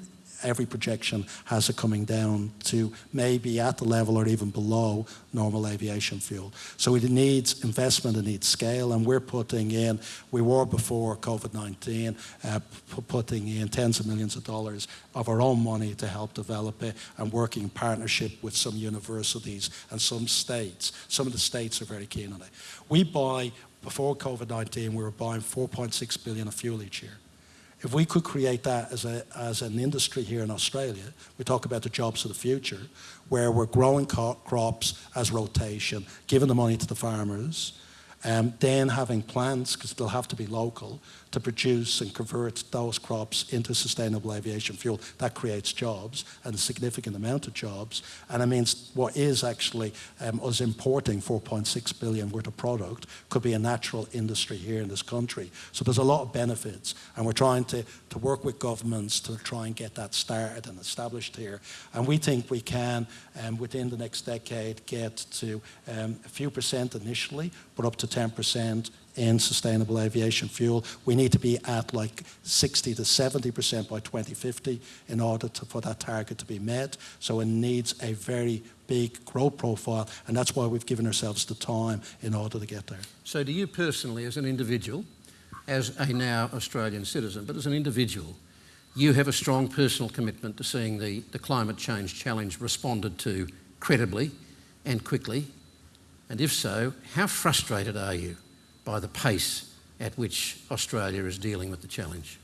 every projection has it coming down to maybe at the level or even below normal aviation fuel. So it needs investment, it needs scale, and we're putting in, we were before COVID-19, uh, putting in tens of millions of dollars of our own money to help develop it and working in partnership with some universities and some states. Some of the states are very keen on it. We buy, before COVID-19, we were buying 4.6 billion of fuel each year. If we could create that as, a, as an industry here in Australia, we talk about the jobs of the future, where we're growing crops as rotation, giving the money to the farmers, um, then having plants, because they'll have to be local, to produce and convert those crops into sustainable aviation fuel. That creates jobs and a significant amount of jobs. And it means what is actually um, us importing 4.6 billion worth of product could be a natural industry here in this country. So there's a lot of benefits. And we're trying to, to work with governments to try and get that started and established here. And we think we can, um, within the next decade, get to um, a few percent initially, but up to 10% in sustainable aviation fuel. We need to be at like 60 to 70% by 2050 in order to, for that target to be met. So it needs a very big growth profile, and that's why we've given ourselves the time in order to get there. So, do you personally, as an individual, as a now Australian citizen, but as an individual, you have a strong personal commitment to seeing the, the climate change challenge responded to credibly and quickly? And if so, how frustrated are you by the pace at which Australia is dealing with the challenge?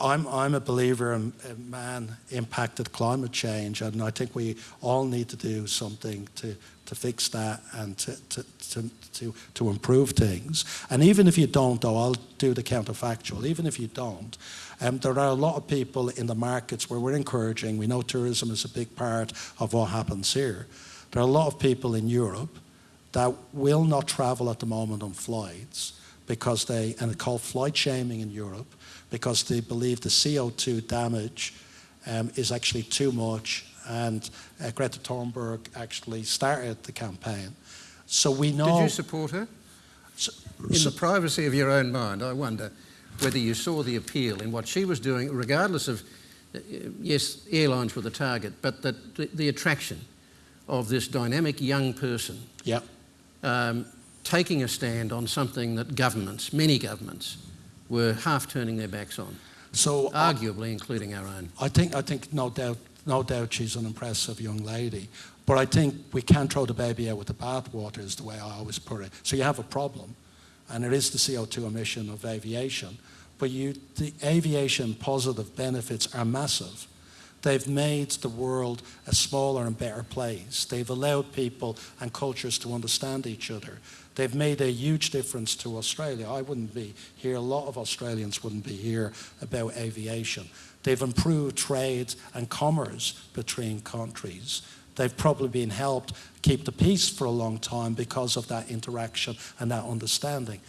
I'm, I'm a believer in, in man impacted climate change, and I think we all need to do something to, to fix that and to, to, to, to, to improve things. And even if you don't, though, I'll do the counterfactual. Even if you don't, um, there are a lot of people in the markets where we're encouraging, we know tourism is a big part of what happens here. There are a lot of people in Europe that will not travel at the moment on flights because they, and it's called flight shaming in Europe, because they believe the CO2 damage um, is actually too much. And uh, Greta Thunberg actually started the campaign. So we know. Did you support her? So- In so- the privacy of your own mind, I wonder whether you saw the appeal in what she was doing, regardless of, uh, yes, airlines were the target, but that the, the attraction of this dynamic young person yeah. Um, taking a stand on something that governments, many governments, were half turning their backs on, So I- arguably including our own. I think, I think no doubt, no doubt she's an impressive young lady. But I think we can't throw the baby out with the bathwater, is the way I always put it. So you have a problem, and it is the CO2 emission of aviation. But you, the aviation positive benefits are massive. They've made the world a smaller and better place. They've allowed people and cultures to understand each other. They've made a huge difference to Australia. I wouldn't be here, a lot of Australians wouldn't be here about aviation. They've improved trade and commerce between countries. They've probably been helped keep the peace for a long time because of that interaction and that understanding.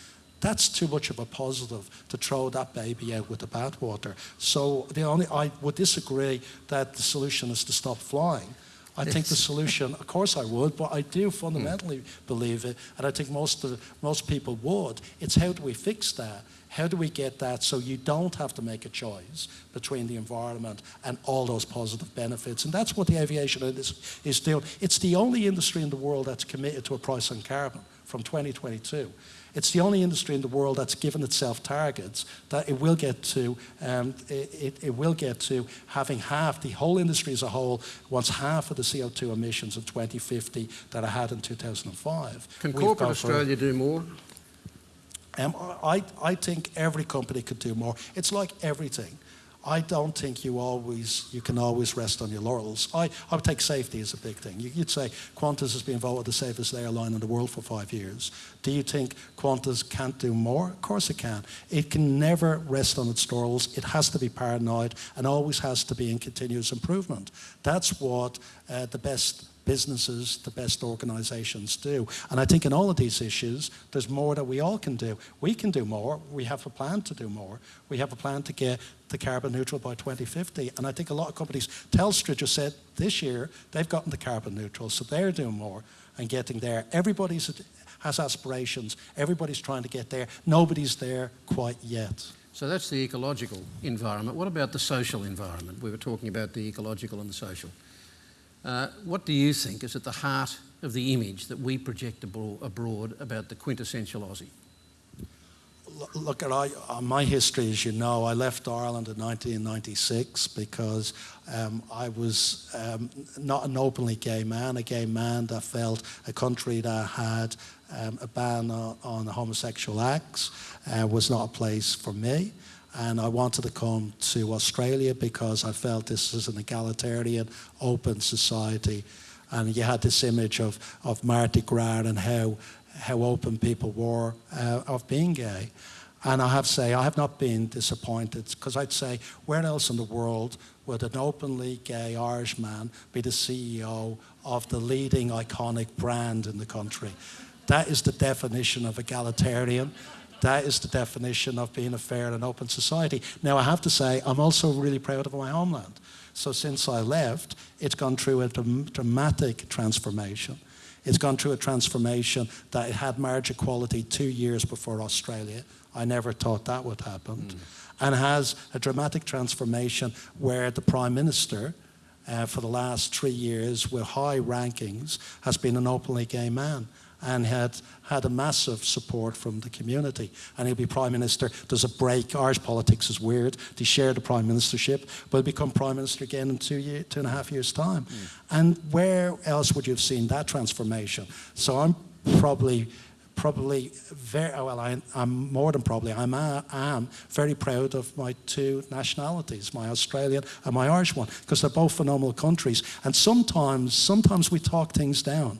That's too much of a positive to throw that baby out with the bathwater. So the only I would disagree that the solution is to stop flying. I think the solution, of course, I would, but I do hmm. fundamentally believe it, and I think most of the, most people would. It's how do we fix that? How do we get that so you don't have to make a choice between the environment and all those positive benefits? And that's what the aviation industry is doing. It's the only industry in the world that's committed to a price on carbon from 2022. It's the only industry in the world that's given itself targets that it will get to. Um, it, it, will get to having half. The whole industry as a whole wants half of the CO2 emissions in 2050 that it had in 2005. Can We've corporate Australia do more? um, I, I think every company could do more. It's like everything. I don't think you always you can always rest on your laurels. I, I would take safety as a big thing. You, would say Qantas has been voted the safest airline in the world for five years. Do you think Qantas can't do more? Of course it can. It can never rest on its laurels. It has to be paranoid and always has to be in continuous improvement. That's what uh, the best businesses, the best organizations do. And I think in all of these issues, there's more that we all can do. We can do more. We have a plan to do more. We have a plan to get the carbon neutral by 2050. And I think a lot of companies, Telstra just said this year they've gotten the carbon neutral, so they're doing more and getting there. Everybody's has aspirations. Everybody's trying to get there. Nobody's there quite yet. So that's the ecological environment. What about the social environment? We were talking about the ecological and the social. Uh, what do you think is at the heart of the image that we project abroad about the quintessential Aussie? Look, at I, uh, my history, as you know, I left Ireland in 1996 because um, I was um, not an openly gay man, a gay man that felt a country that had um, a ban on, on homosexual acts uh, was not a place for me and I wanted to come to Australia because I felt this is an egalitarian, open society. And you had this image of, of Mardi Gras and how, how open people were uh, of being gay. And I have to say, I have not been disappointed because I'd say, where else in the world would an openly gay Irishman be the CEO of the leading iconic brand in the country? That is the definition of egalitarian. That is the definition of being a fair and open society. Now, I have to say, I'm also really proud of my homeland. So since I left, it's gone through a dramatic transformation. It's gone through a transformation that it had marriage equality two years before Australia. I never thought that would happen. Mm. And has a dramatic transformation where the Prime Minister, uh, for the last three years, with high rankings, has been an openly gay man and had had a massive support from the community. And he'll be Prime Minister. There's a break. Irish politics is weird. They share the Prime Ministership, but he'll become Prime Minister again in two, year, two and a half years' time. Mm. And where else would you have seen that transformation? So I'm probably probably very well I, am more than probably I'm a, am very proud of my two nationalities my Australian and my Irish one because they're both phenomenal countries and sometimes sometimes we talk things down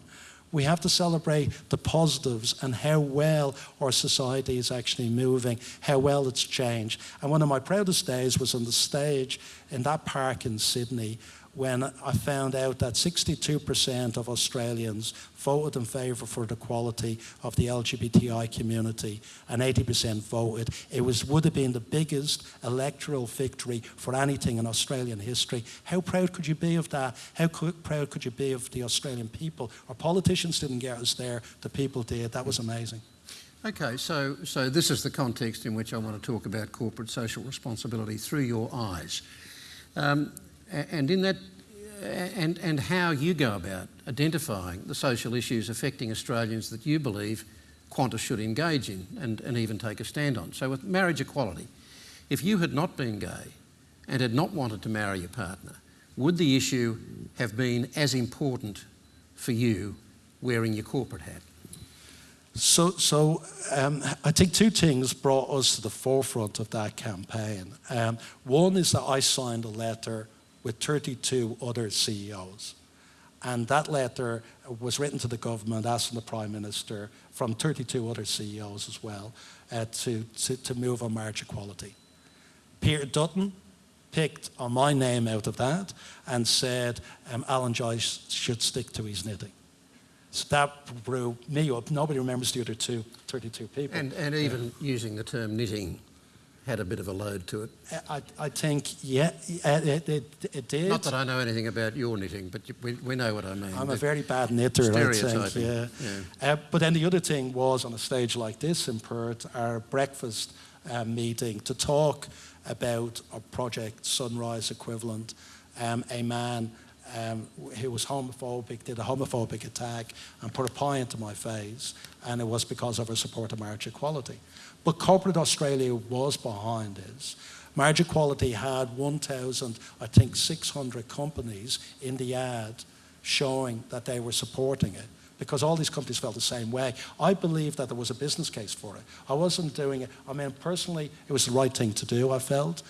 we have to celebrate the positives and how well our society is actually moving, how well it's changed. And one of my proudest days was on the stage in that park in Sydney when I found out that 62% of Australians voted in favour for the equality of the LGBTI community and 80% voted. It was, would have been the biggest electoral victory for anything in Australian history. How proud could you be of that? How proud could you be of the Australian people? Our politicians didn't get us there, the people did. That was amazing. Okay, so, so this is the context in which I want to talk about corporate social responsibility through your eyes. Um, and in that, and, and how you go about identifying the social issues affecting Australians that you believe Qantas should engage in and, and even take a stand on. So with marriage equality, if you had not been gay and had not wanted to marry your partner, would the issue have been as important for you wearing your corporate hat? So, so um, I think two things brought us to the forefront of that campaign. Um, one is that I signed a letter with 32 other CEOs. And that letter was written to the government, asking the Prime Minister from 32 other CEOs as well, uh, to, to, to move on marriage equality. Peter Dutton picked on my name out of that and said um, Alan Joyce should stick to his knitting. So that blew me up. Nobody remembers the other two, 32 people. And, and even using the term knitting had a bit of a load to it. I, I think, yeah, it, it, it, did. Not that I know anything about your knitting, but we, we know what I mean. I'm a very bad knitter, I think, yeah. yeah. Uh, but then the other thing was on a stage like this in Perth, our breakfast uh, meeting to talk about a project Sunrise equivalent, um, a man um, who was homophobic, did a homophobic attack and put a pie into my face, and it was because of her support of marriage equality. But corporate Australia was behind this. Marriage Equality had 1,000, I think, 600 companies in the ad showing that they were supporting it because all these companies felt the same way. I believe that there was a business case for it. I wasn't doing it. I mean, personally, it was the right thing to do, I felt.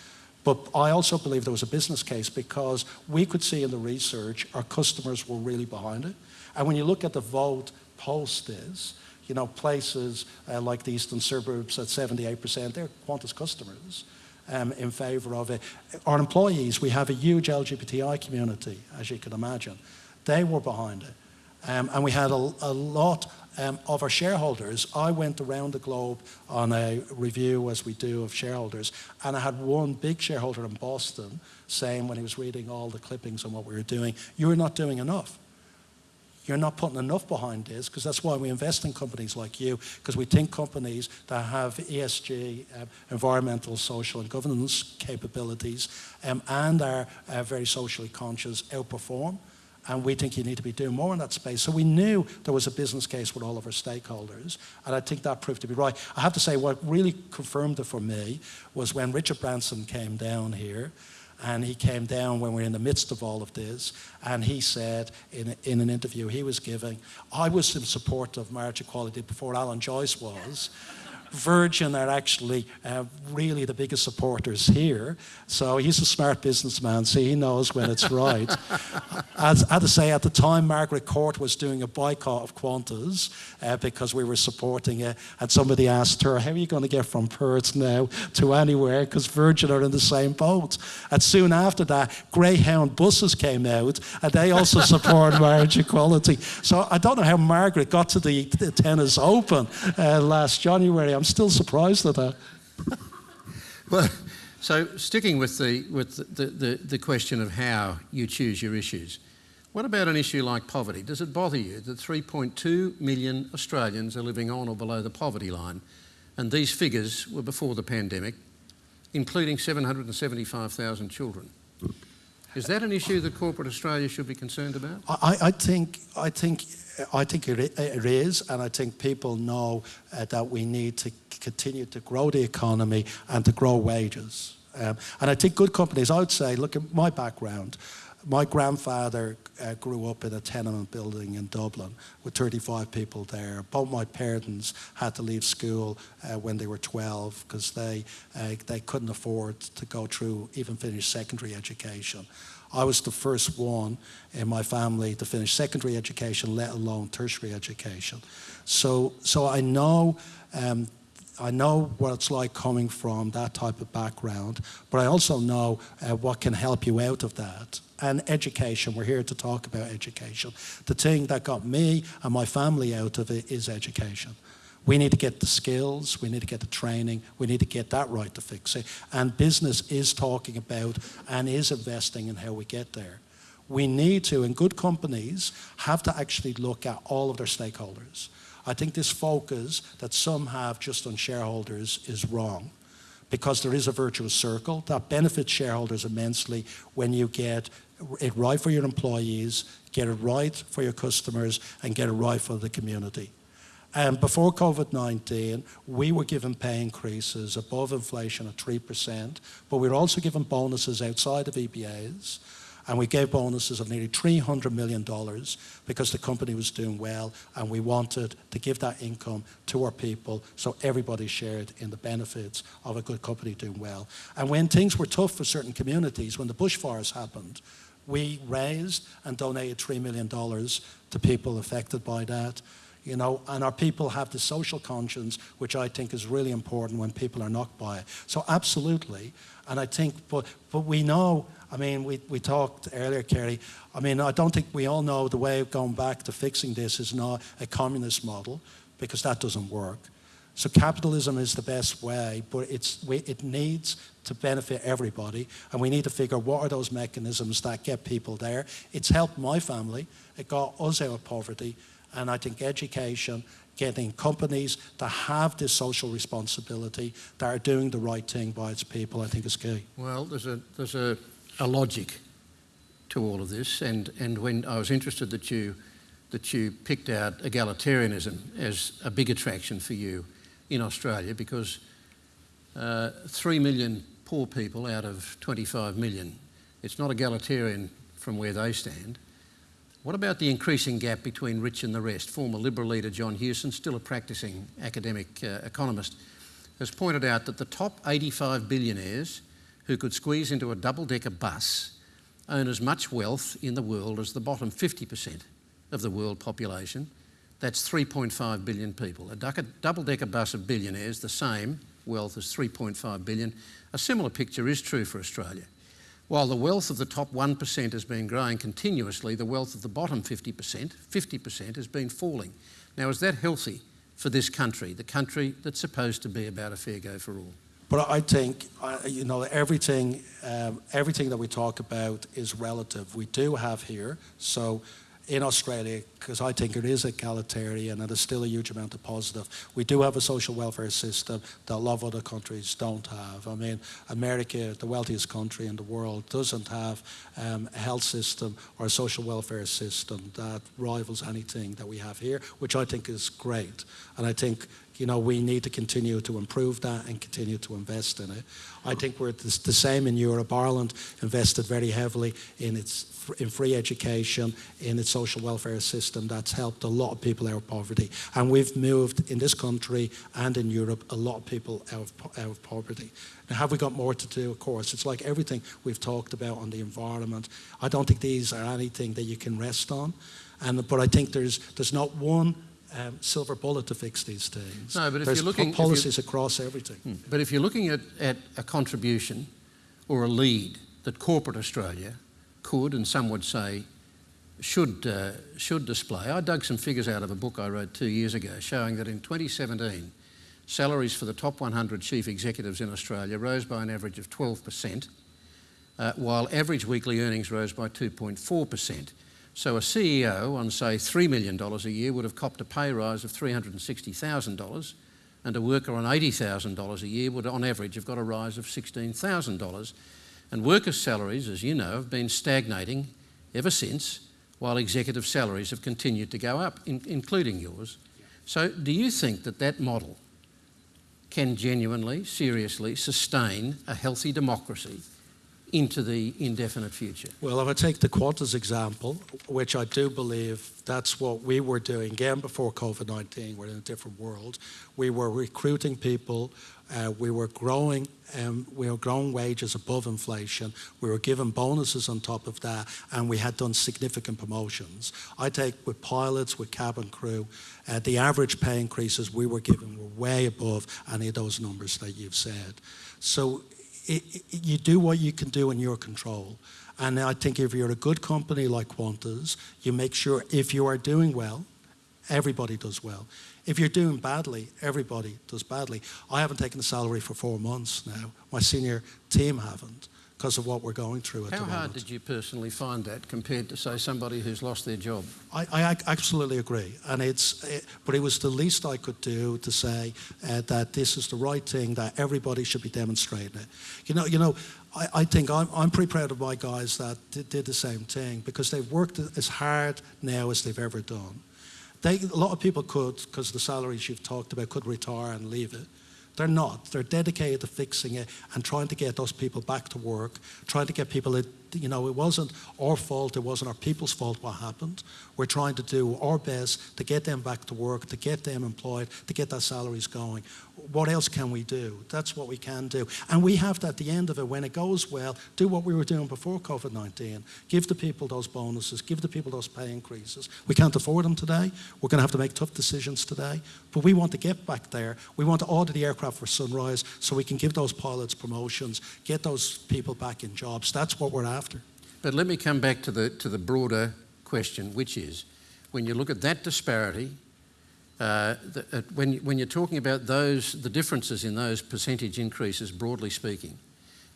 But I also believe there was a business case because we could see in the research our customers were really behind it. And when you look at the vote post this, you know, places uh, like the eastern suburbs at 78%, they're Qantas customers um, in favour of it. Our employees, we have a huge LGBTI community, as you can imagine. They were behind it. Um, and we had a, a lot um, of our shareholders. I went around the globe on a review, as we do, of shareholders, and I had one big shareholder in Boston saying when he was reading all the clippings on what we were doing, you're not doing enough. You're not putting enough behind this because that's why we invest in companies like you because we think companies that have ESG, uh, environmental, social, and governance capabilities um, and are uh, very socially conscious outperform and we think you need to be doing more in that space. So we knew there was a business case with all of our stakeholders, and I think that proved to be right. I have to say, what really confirmed it for me was when Richard Branson came down here, and he came down when we were in the midst of all of this, and he said in, in an interview he was giving, I was in support of marriage equality before Alan Joyce was. Virgin are actually uh, really the biggest supporters here. So he's a smart businessman, so he knows when it's right. As I had to say, at the time, Margaret Court was doing a boycott of Qantas uh, because we were supporting it. And somebody asked her, How are you going to get from Perth now to anywhere? Because Virgin are in the same boat. And soon after that, Greyhound buses came out and they also support marriage equality. So I don't know how Margaret got to the, the tennis open uh, last January. I'm still surprised at that. well, so sticking with the with the, the, the question of how you choose your issues, what about an issue like poverty? Does it bother you that 3.2 million Australians are living on or below the poverty line? And these figures were before the pandemic, including 775,000 children. Is that an issue that corporate Australia should be concerned about? I, I think I think I think it is, and I think people know uh, that we need to continue to grow the economy and to grow wages. Um, and I think good companies, I would say, look at my background. My grandfather uh, grew up in a tenement building in Dublin with 35 people there. Both my parents had to leave school uh, when they were 12 because they, uh, they couldn't afford to go through, even finish secondary education. I was the first one in my family to finish secondary education, let alone tertiary education. So, so I know um, I know what it's like coming from that type of background, but I also know uh, what can help you out of that. And education, we're here to talk about education. The thing that got me and my family out of it is education. We need to get the skills, we need to get the training, we need to get that right to fix it. And business is talking about and is investing in how we get there. We need to, and good companies have to actually look at all of their stakeholders. I think this focus that some have just on shareholders is wrong because there is a virtuous circle that benefits shareholders immensely when you get it right for your employees, get it right for your customers, and get it right for the community. Um, before COVID-19, we were given pay increases above inflation at 3%, but we were also given bonuses outside of EBAs, and we gave bonuses of nearly $300 million because the company was doing well, and we wanted to give that income to our people so everybody shared in the benefits of a good company doing well. And when things were tough for certain communities, when the bushfires happened, we raised and donated $3 million to people affected by that you know, and our people have the social conscience, which I think is really important when people are knocked by it. So absolutely, and I think, but, but we know, I mean, we, we talked earlier, Kerry, I mean, I don't think we all know the way of going back to fixing this is not a communist model, because that doesn't work. So capitalism is the best way, but it's, we, it needs to benefit everybody, and we need to figure what are those mechanisms that get people there. It's helped my family, it got us out of poverty, and I think education, getting companies that have this social responsibility, that are doing the right thing by its people, I think is key. Well, there's a, there's a, a logic to all of this, and, and when I was interested that you, that you picked out egalitarianism as a big attraction for you in Australia, because uh, 3 million poor people out of 25 million, it's not egalitarian from where they stand. What about the increasing gap between rich and the rest? Former Liberal leader John Hewson, still a practicing academic uh, economist, has pointed out that the top 85 billionaires who could squeeze into a double-decker bus own as much wealth in the world as the bottom 50% of the world population. That's 3.5 billion people. A double-decker bus of billionaires, the same wealth as 3.5 billion. A similar picture is true for Australia. While the wealth of the top 1% has been growing continuously, the wealth of the bottom 50%, 50% has been falling. Now, is that healthy for this country, the country that's supposed to be about a fair go for all? But I think, you know, everything, um, everything that we talk about is relative. We do have here, so in Australia, because I think it is egalitarian and there's still a huge amount of positive. We do have a social welfare system that a lot of other countries don't have. I mean, America, the wealthiest country in the world, doesn't have um, a health system or a social welfare system that rivals anything that we have here, which I think is great. And I think you know, we need to continue to improve that and continue to invest in it. I think we're the same in Europe. Ireland invested very heavily in its in free education, in its social welfare system. That's helped a lot of people out of poverty. And we've moved in this country and in Europe a lot of people out of, out of poverty. Now, have we got more to do? Of course. It's like everything we've talked about on the environment. I don't think these are anything that you can rest on. And, but I think there's, there's not one um, silver bullet to fix these things. No, but if There's you're looking policies across everything. Hmm. But if you're looking at, at a contribution or a lead that corporate Australia could, and some would say should, uh, should display, I dug some figures out of a book I wrote two years ago showing that in 2017, salaries for the top 100 chief executives in Australia rose by an average of 12%, uh, while average weekly earnings rose by 2.4%. So a CEO on, say, $3 million a year would have copped a pay rise of $360,000 and a worker on $80,000 a year would, on average, have got a rise of $16,000. And workers' salaries, as you know, have been stagnating ever since, while executive salaries have continued to go up, in, including yours. So do you think that that model can genuinely, seriously sustain a healthy democracy into the indefinite future? Well, if I take the Qantas example, which I do believe that's what we were doing again before COVID 19, we're in a different world. We were recruiting people, uh, we were growing. Um, we were growing wages above inflation. We were given bonuses on top of that, and we had done significant promotions. I take with pilots, with cabin crew, uh, the average pay increases we were given were way above any of those numbers that you've said. So it, you do what you can do in your control. And I think if you're a good company like Qantas, you make sure if you are doing well, everybody does well. If you're doing badly, everybody does badly. I haven't taken a salary for four months now. My senior team haven't because of what we're going through at How the moment. How hard did you personally find that compared to, say, somebody who's lost their job? I, I absolutely agree, and it's, it, but it was the least I could do to say uh, that this is the right thing, that everybody should be demonstrating it. You know, you know, I, I think I'm, I'm pretty proud of my guys that did, did the same thing because they've worked as hard now as they've ever done. They, a lot of people could, because the salaries you've talked about, could retire and leave it. They're not. They're dedicated to fixing it and trying to get those people back to work, trying to get people, you know, it wasn't our fault, it wasn't our people's fault what happened. We're trying to do our best to get them back to work, to get them employed, to get their salaries going. What else can we do? That's what we can do. And we have to, at the end of it, when it goes well, do what we were doing before COVID 19. Give the people those bonuses, give the people those pay increases. We can't afford them today. We're going to have to make tough decisions today. But we want to get back there. We want to order the aircraft for Sunrise so we can give those pilots promotions, get those people back in jobs. That's what we're after. But let me come back to the, to the broader question, which is when you look at that disparity, uh, the, uh, when, when you're talking about those, the differences in those percentage increases, broadly speaking,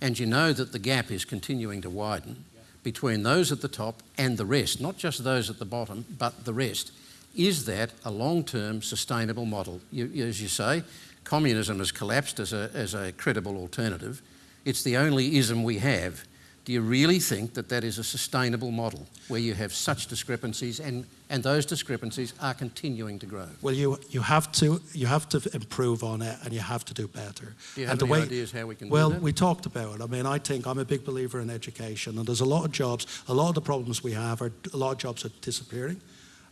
and you know that the gap is continuing to widen between those at the top and the rest, not just those at the bottom, but the rest, is that a long-term sustainable model? You, as you say, communism has collapsed as a, as a credible alternative. It's the only ism we have. Do you really think that that is a sustainable model where you have such discrepancies and, and those discrepancies are continuing to grow? Well, you, you, have to, you have to improve on it and you have to do better. Do you have and any the way, ideas how we can well, we talked about it. I mean, I think I'm a big believer in education and there's a lot of jobs, a lot of the problems we have are, a lot of jobs are disappearing.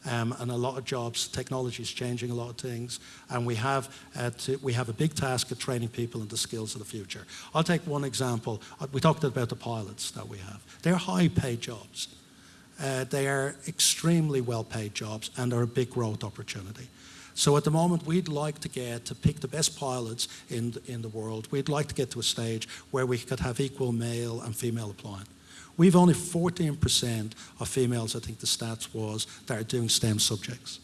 Um, and a lot of jobs, technology is changing a lot of things, and we have, uh, to, we have a big task of training people in the skills of the future. I'll take one example. Uh, we talked about the pilots that we have. They're high paid jobs. Uh, they are extremely well paid jobs and they're a big growth opportunity. So at the moment, we'd like to get to pick the best pilots in the, in the world. We'd like to get to a stage where we could have equal male and female applying. We've only 14% of females, I think the stats was, that are doing STEM subjects.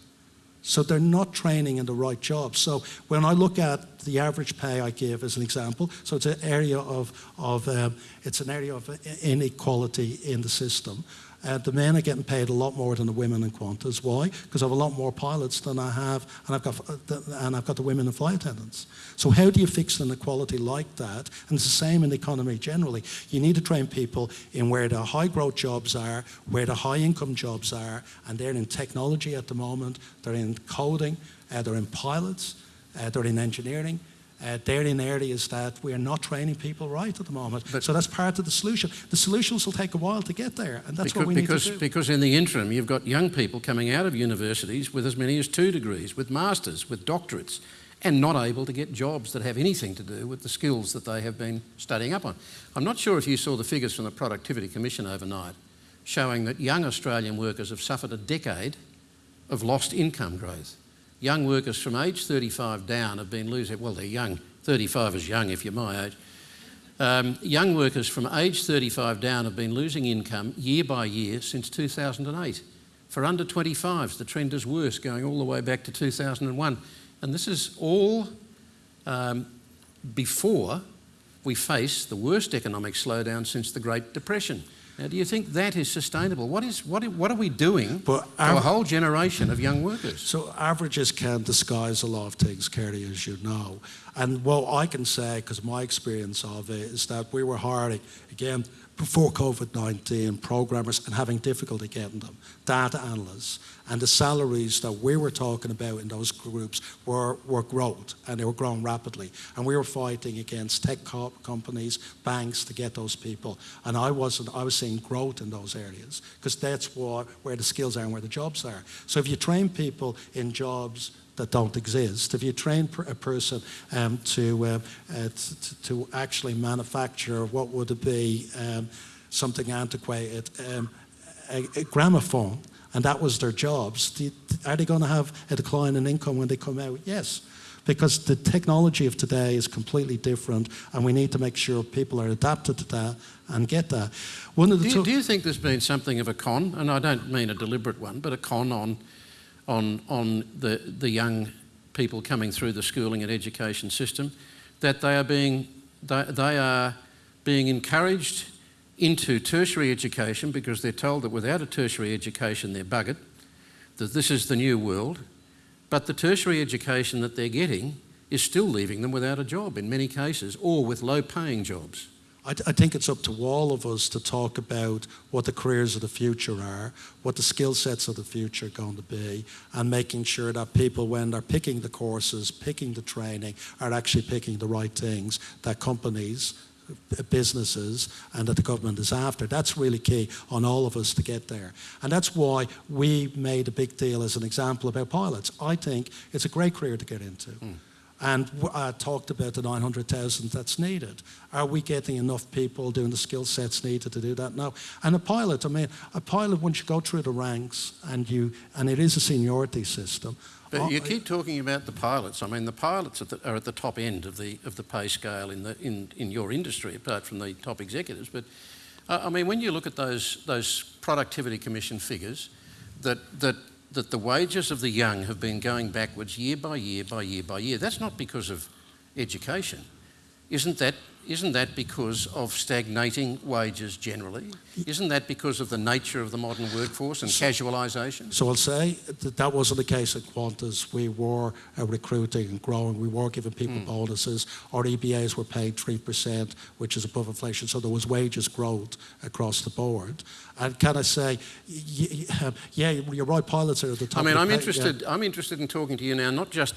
So they're not training in the right jobs. So when I look at the average pay I give as an example, so it's an area of, of um, it's an area of inequality in the system. Uh, the men are getting paid a lot more than the women in Qantas. Why? Because I have a lot more pilots than I have, and I've got uh, and I've got the women in flight attendants. So how do you fix an inequality like that? And it's the same in the economy generally. You need to train people in where the high growth jobs are, where the high income jobs are, and they're in technology at the moment. They're in coding. Uh, they're in pilots. Uh, they're in engineering uh, they're in areas that we're not training people right at the moment. But so that's part of the solution. The solutions will take a while to get there, and that's because, what we because, need to do. Because in the interim, you've got young people coming out of universities with as many as two degrees, with masters, with doctorates, and not able to get jobs that have anything to do with the skills that they have been studying up on. I'm not sure if you saw the figures from the Productivity Commission overnight showing that young Australian workers have suffered a decade of lost income growth young workers from age 35 down have been losing, well, they're young, 35 is young if you're my age. Um, young workers from age 35 down have been losing income year by year since 2008. For under 25s, the trend is worse, going all the way back to 2001. And this is all um, before we face the worst economic slowdown since the Great Depression. Now, do you think that is sustainable? What, is, what, what are we doing but to a whole generation of young workers? So averages can disguise a lot of things, Kerry, as you know. And what I can say, because my experience of it, is that we were hiring, again, before COVID-19, programmers and having difficulty getting them, data analysts, and the salaries that we were talking about in those groups were, were growth, and they were growing rapidly. And we were fighting against tech co companies, banks to get those people. And I wasn't, I was seeing growth in those areas, because that's what, where the skills are and where the jobs are. So if you train people in jobs that don't exist. If you train a person um, to, uh, uh, to actually manufacture what would be, um, something antiquated, um, a, a, gramophone, and that was their jobs, are they going to have a decline in income when they come out? Yes. Because the technology of today is completely different, and we need to make sure people are adapted to that and get that. One of the do, you, do you think there's been something of a con, and I don't mean a deliberate one, but a con on on, on the, the young people coming through the schooling and education system, that they are being, they, they are being encouraged into tertiary education because they're told that without a tertiary education they're buggered, that this is the new world, but the tertiary education that they're getting is still leaving them without a job in many cases or with low paying jobs. I, I, think it's up to all of us to talk about what the careers of the future are, what the skill sets of the future are going to be, and making sure that people, when they're picking the courses, picking the training, are actually picking the right things that companies, businesses, and that the government is after. That's really key on all of us to get there. And that's why we made a big deal as an example about pilots. I think it's a great career to get into. Mm and uh, talked about the 900,000 that's needed. Are we getting enough people doing the skill sets needed to do that? No. And a pilot, I mean, a pilot, once you go through the ranks and you, and it is a seniority system. But you keep talking about the pilots. I mean, the pilots are, the, are at the top end of the, of the pay scale in, the, in, in your industry, apart from the top executives. But uh, I mean, when you look at those, those productivity commission figures, that, that that the wages of the young have been going backwards year by year by year by year. That's not because of education. Isn't that isn't that because of stagnating wages generally? Isn't that because of the nature of the modern workforce and so, casualisation? So I'll say that that wasn't the case at Qantas. We were uh, recruiting and growing. We were giving people mm. bonuses. Our EBAs were paid 3%, which is above inflation. So there was wages growth across the board. And can I say, yeah, you're right, pilots are at the top. I mean, I'm interested, yeah. I'm interested in talking to you now, not just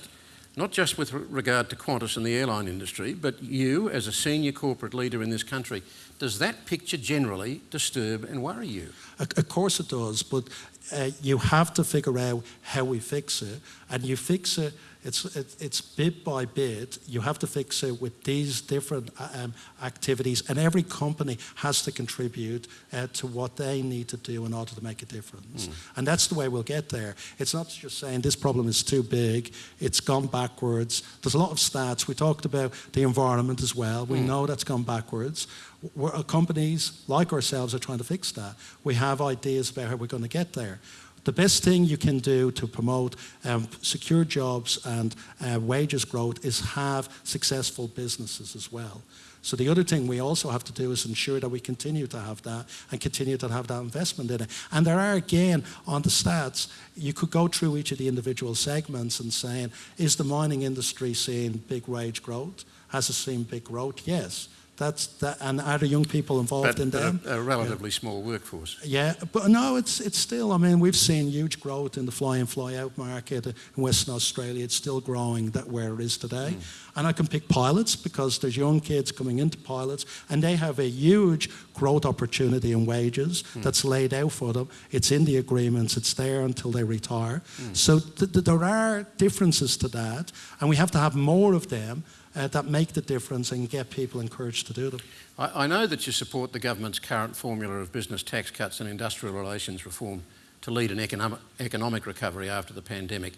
not just with regard to Qantas and the airline industry, but you as a senior corporate leader in this country. Does that picture generally disturb and worry you? Of course it does, but uh, you have to figure out how we fix it, and you fix it It's, it, it's bit by bit. You have to fix it with these different uh, um, activities, and every company has to contribute uh, to what they need to do in order to make a difference. And that's the way we'll get there. It's not just saying this problem is too big, it's gone backwards. There's a lot of stats. We talked about the environment as well. We know that's gone backwards. We're, uh, companies like ourselves are trying to fix that. We have ideas about how we're going to get there. The best thing you can do to promote um, secure jobs and uh, wages growth is have successful businesses as well. So the other thing we also have to do is ensure that we continue to have that and continue to have that investment in it. And there are again on the stats, you could go through each of the individual segments and saying, is the mining industry seeing big wage growth? Has it seen big growth? Yes. That's that, and are the young people involved But, in them? a, a relatively small workforce. Yeah, but no, it's it's still. I mean, we've seen huge growth in the fly-in, fly-out market in Western Australia. It's still growing that where it is today. Hmm. And I can pick pilots because there's young kids coming into pilots, and they have a huge growth opportunity in wages hmm. that's laid out for them. It's in the agreements. It's there until they retire. Hmm. So th- th- there are differences to that, and we have to have more of them. Uh, that make the difference and get people encouraged to do them. I, I know that you support the government's current formula of business tax cuts and industrial relations reform to lead an economic, economic recovery after the pandemic,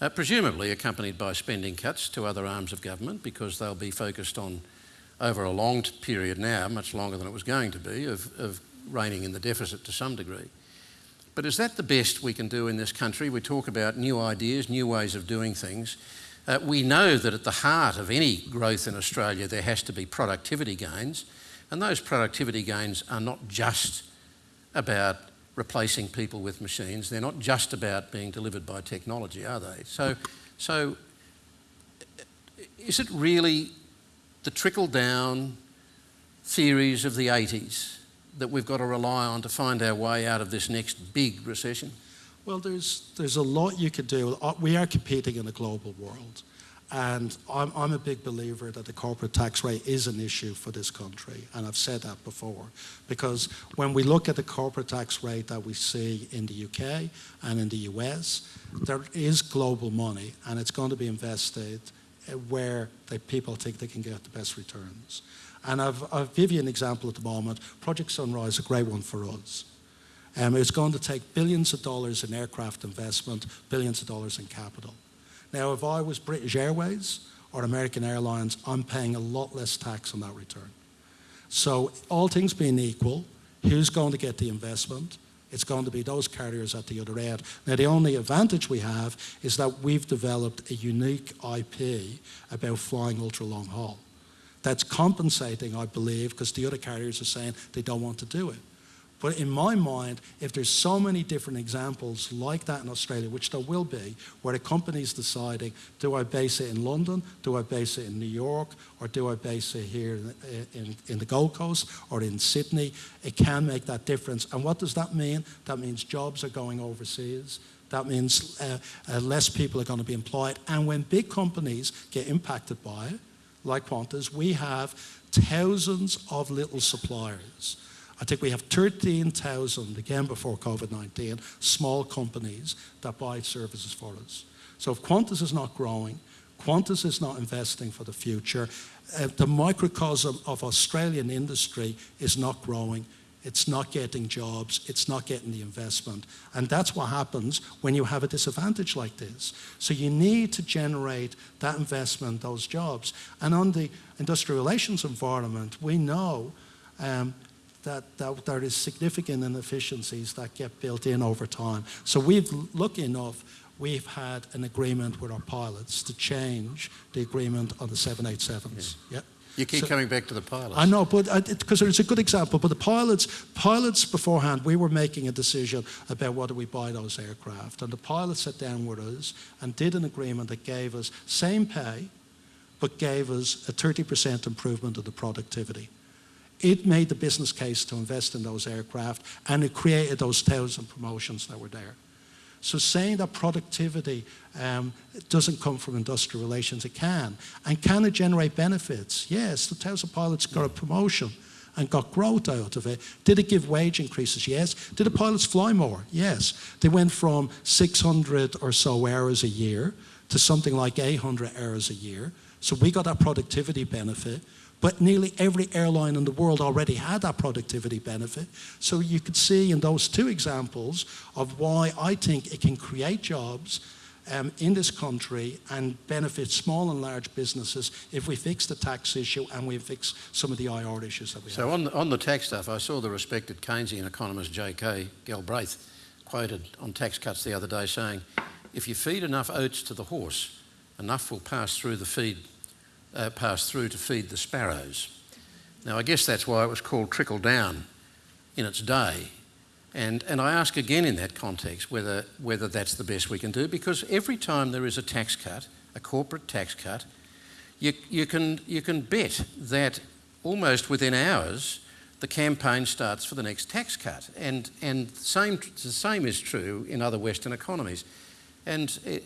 uh, presumably accompanied by spending cuts to other arms of government because they'll be focused on, over a long period now, much longer than it was going to be, of, of reining in the deficit to some degree. But is that the best we can do in this country? We talk about new ideas, new ways of doing things. Uh, we know that at the heart of any growth in Australia, there has to be productivity gains, and those productivity gains are not just about replacing people with machines. They're not just about being delivered by technology, are they? So, so is it really the trickle down theories of the 80s that we've got to rely on to find our way out of this next big recession? Well, there's there's a lot you could do. Uh, We are competing in a global world, and I'm, I'm a big believer that the corporate tax rate is an issue for this country, and I've said that before. Because when we look at the corporate tax rate that we see in the UK and in the US, there is global money, and it's going to be invested uh, where the people think they can get the best returns. And I've, I'll give you an example at the moment. Project Sunrise, is a great one for us. Um, it's going to take billions of dollars in aircraft investment, billions of dollars in capital. Now, if I was British Airways or American Airlines, I'm paying a lot less tax on that return. So, all things being equal, who's going to get the investment? It's going to be those carriers at the other end. Now, the only advantage we have is that we've developed a unique IP about flying ultra long haul. That's compensating, I believe, because the other carriers are saying they don't want to do it. But in my mind, if there's so many different examples like that in Australia, which there will be, where the company's deciding, do I base it in London, do I base it in New York, or do I base it here in, in, in the Gold Coast or in Sydney, it can make that difference. And what does that mean? That means jobs are going overseas. That means uh, uh, less people are going to be employed. And when big companies get impacted by it, like Qantas, we have thousands of little suppliers. I think we have 13,000, again before COVID 19, small companies that buy services for us. So if Qantas is not growing, Qantas is not investing for the future, uh, the microcosm of Australian industry is not growing. It's not getting jobs, it's not getting the investment. And that's what happens when you have a disadvantage like this. So you need to generate that investment, those jobs. And on the industrial relations environment, we know um, that, that there is significant inefficiencies that get built in over time. So we've, lucky enough, we've had an agreement with our pilots to change the agreement on the 787s. Yep. You keep So- coming back to the pilots. I know, but uh, because it's a good example. But the pilots, pilots beforehand, we were making a decision about whether we buy those aircraft, and the pilots sat down with us and did an agreement that gave us same pay, but gave us a 30% improvement of the productivity. It made the business case to invest in those aircraft, and it created those thousand promotions that were there. So saying that productivity um, doesn't come from industrial relations, it can. And can it generate benefits? Yes, the thousand pilots got a promotion and got growth out of it. Did it give wage increases? Yes. Did the pilots fly more? Yes. They went from 600 or so hours a year to something like 800 hours a year. So we got that productivity benefit. But nearly every airline in the world already had that productivity benefit. So you could see in those two examples of why I think it can create jobs um, in this country and benefit small and large businesses if we fix the tax issue and we fix some of the IR issues that we so have. So on the, on the tax stuff, I saw the respected Keynesian economist J.K. Galbraith quoted on tax cuts the other day saying, if you feed enough oats to the horse, enough will pass through the feed, uh, pass through to feed the sparrows. Now I guess that's why it was called trickle down in its day and, and I ask again in that context whether, whether that's the best we can do, because every time there is a tax cut, a corporate tax cut, you, you, can, you can bet that almost within hours the campaign starts for the next tax cut. And, and same, the same is true in other Western economies. And eh,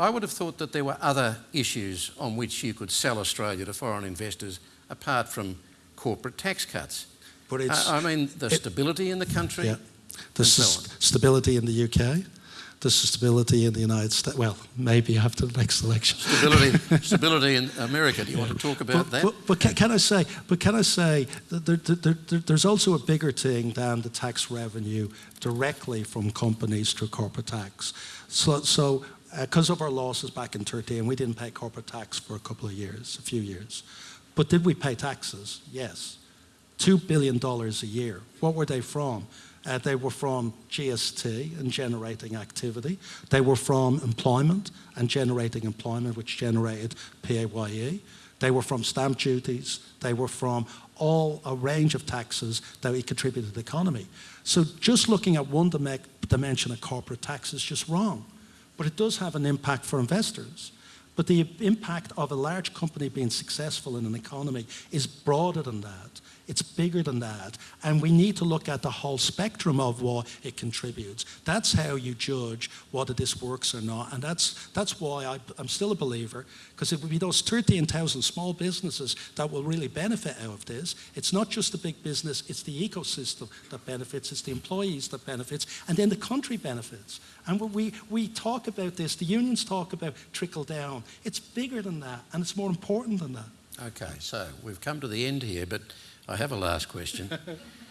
I would have thought that there were other issues on which you could sell Australia to foreign investors apart from corporate tax cuts. But it's, I, I mean, the it, stability in the country, yeah. There's stability in the UK. There's stability in the United States. Well, maybe after the next election. Stability, stability in America. Do you want to talk about but, that? But, but can, can, I say? But can I say that there, there, there, there's also a bigger thing than the tax revenue directly from companies through corporate tax. So, so because uh, of our losses back in 13, we didn't pay corporate tax for a couple of years, a few years. But did we pay taxes? Yes. $2 billion a year. What were they from? Uh, they were from GST and generating activity. They were from employment and generating employment, which generated PAYE. They were from stamp duties. They were from all a range of taxes that we contributed to the economy. So just looking at one dimension of corporate tax is just wrong. But it does have an impact for investors. But the impact of a large company being successful in an economy is broader than that. It's bigger than that. And we need to look at the whole spectrum of what it contributes. That's how you judge whether this works or not. And that's, that's why I, am still a believer, because it would be those 13,000 small businesses that will really benefit out of this. It's not just the big business, it's the ecosystem that benefits, it's the employees that benefits, and then the country benefits. And when we, we talk about this, the unions talk about trickle down. It's bigger than that, and it's more important than that. Okay, so we've come to the end here, but I have a last question.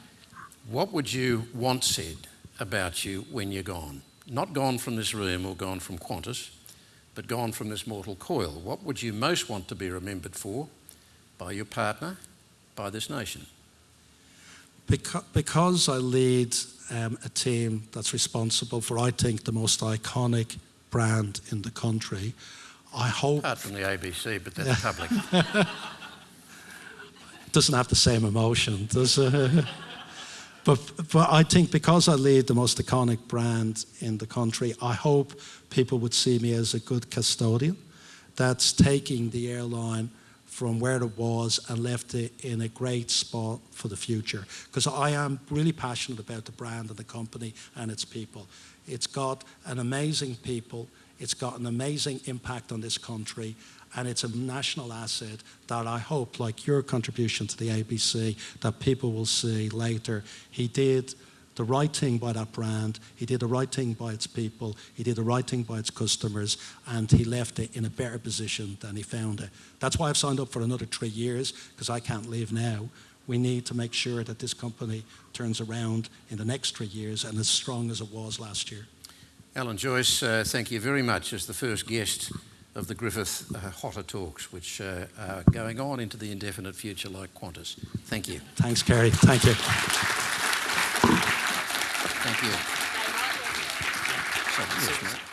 what would you want said about you when you're gone? Not gone from this room or gone from Qantas, but gone from this mortal coil. What would you most want to be remembered for by your partner, by this nation? Because, because I lead um, a team that's responsible for, I think, the most iconic brand in the country, I hope. Apart from the ABC, but that's public. doesn't have the same emotion, does but, but I think because I lead the most iconic brand in the country, I hope people would see me as a good custodian that's taking the airline from where it was and left it in a great spot for the future. Because I am really passionate about the brand and the company and its people. It's got an amazing people, it's got an amazing impact on this country, and it's a national asset that I hope, like your contribution to the ABC, that people will see later. He did the right thing by that brand, he did the right thing by its people, he did the right thing by its customers, and he left it in a better position than he found it. That's why I've signed up for another three years, because I can't leave now. We need to make sure that this company turns around in the next three years and as strong as it was last year. Alan Joyce, uh, thank you very much as the first guest of the Griffith uh, HOTA Talks, which uh, are going on into the indefinite future like Qantas. Thank you. Thanks, Kerry. Thank you. Thank you. So, yes,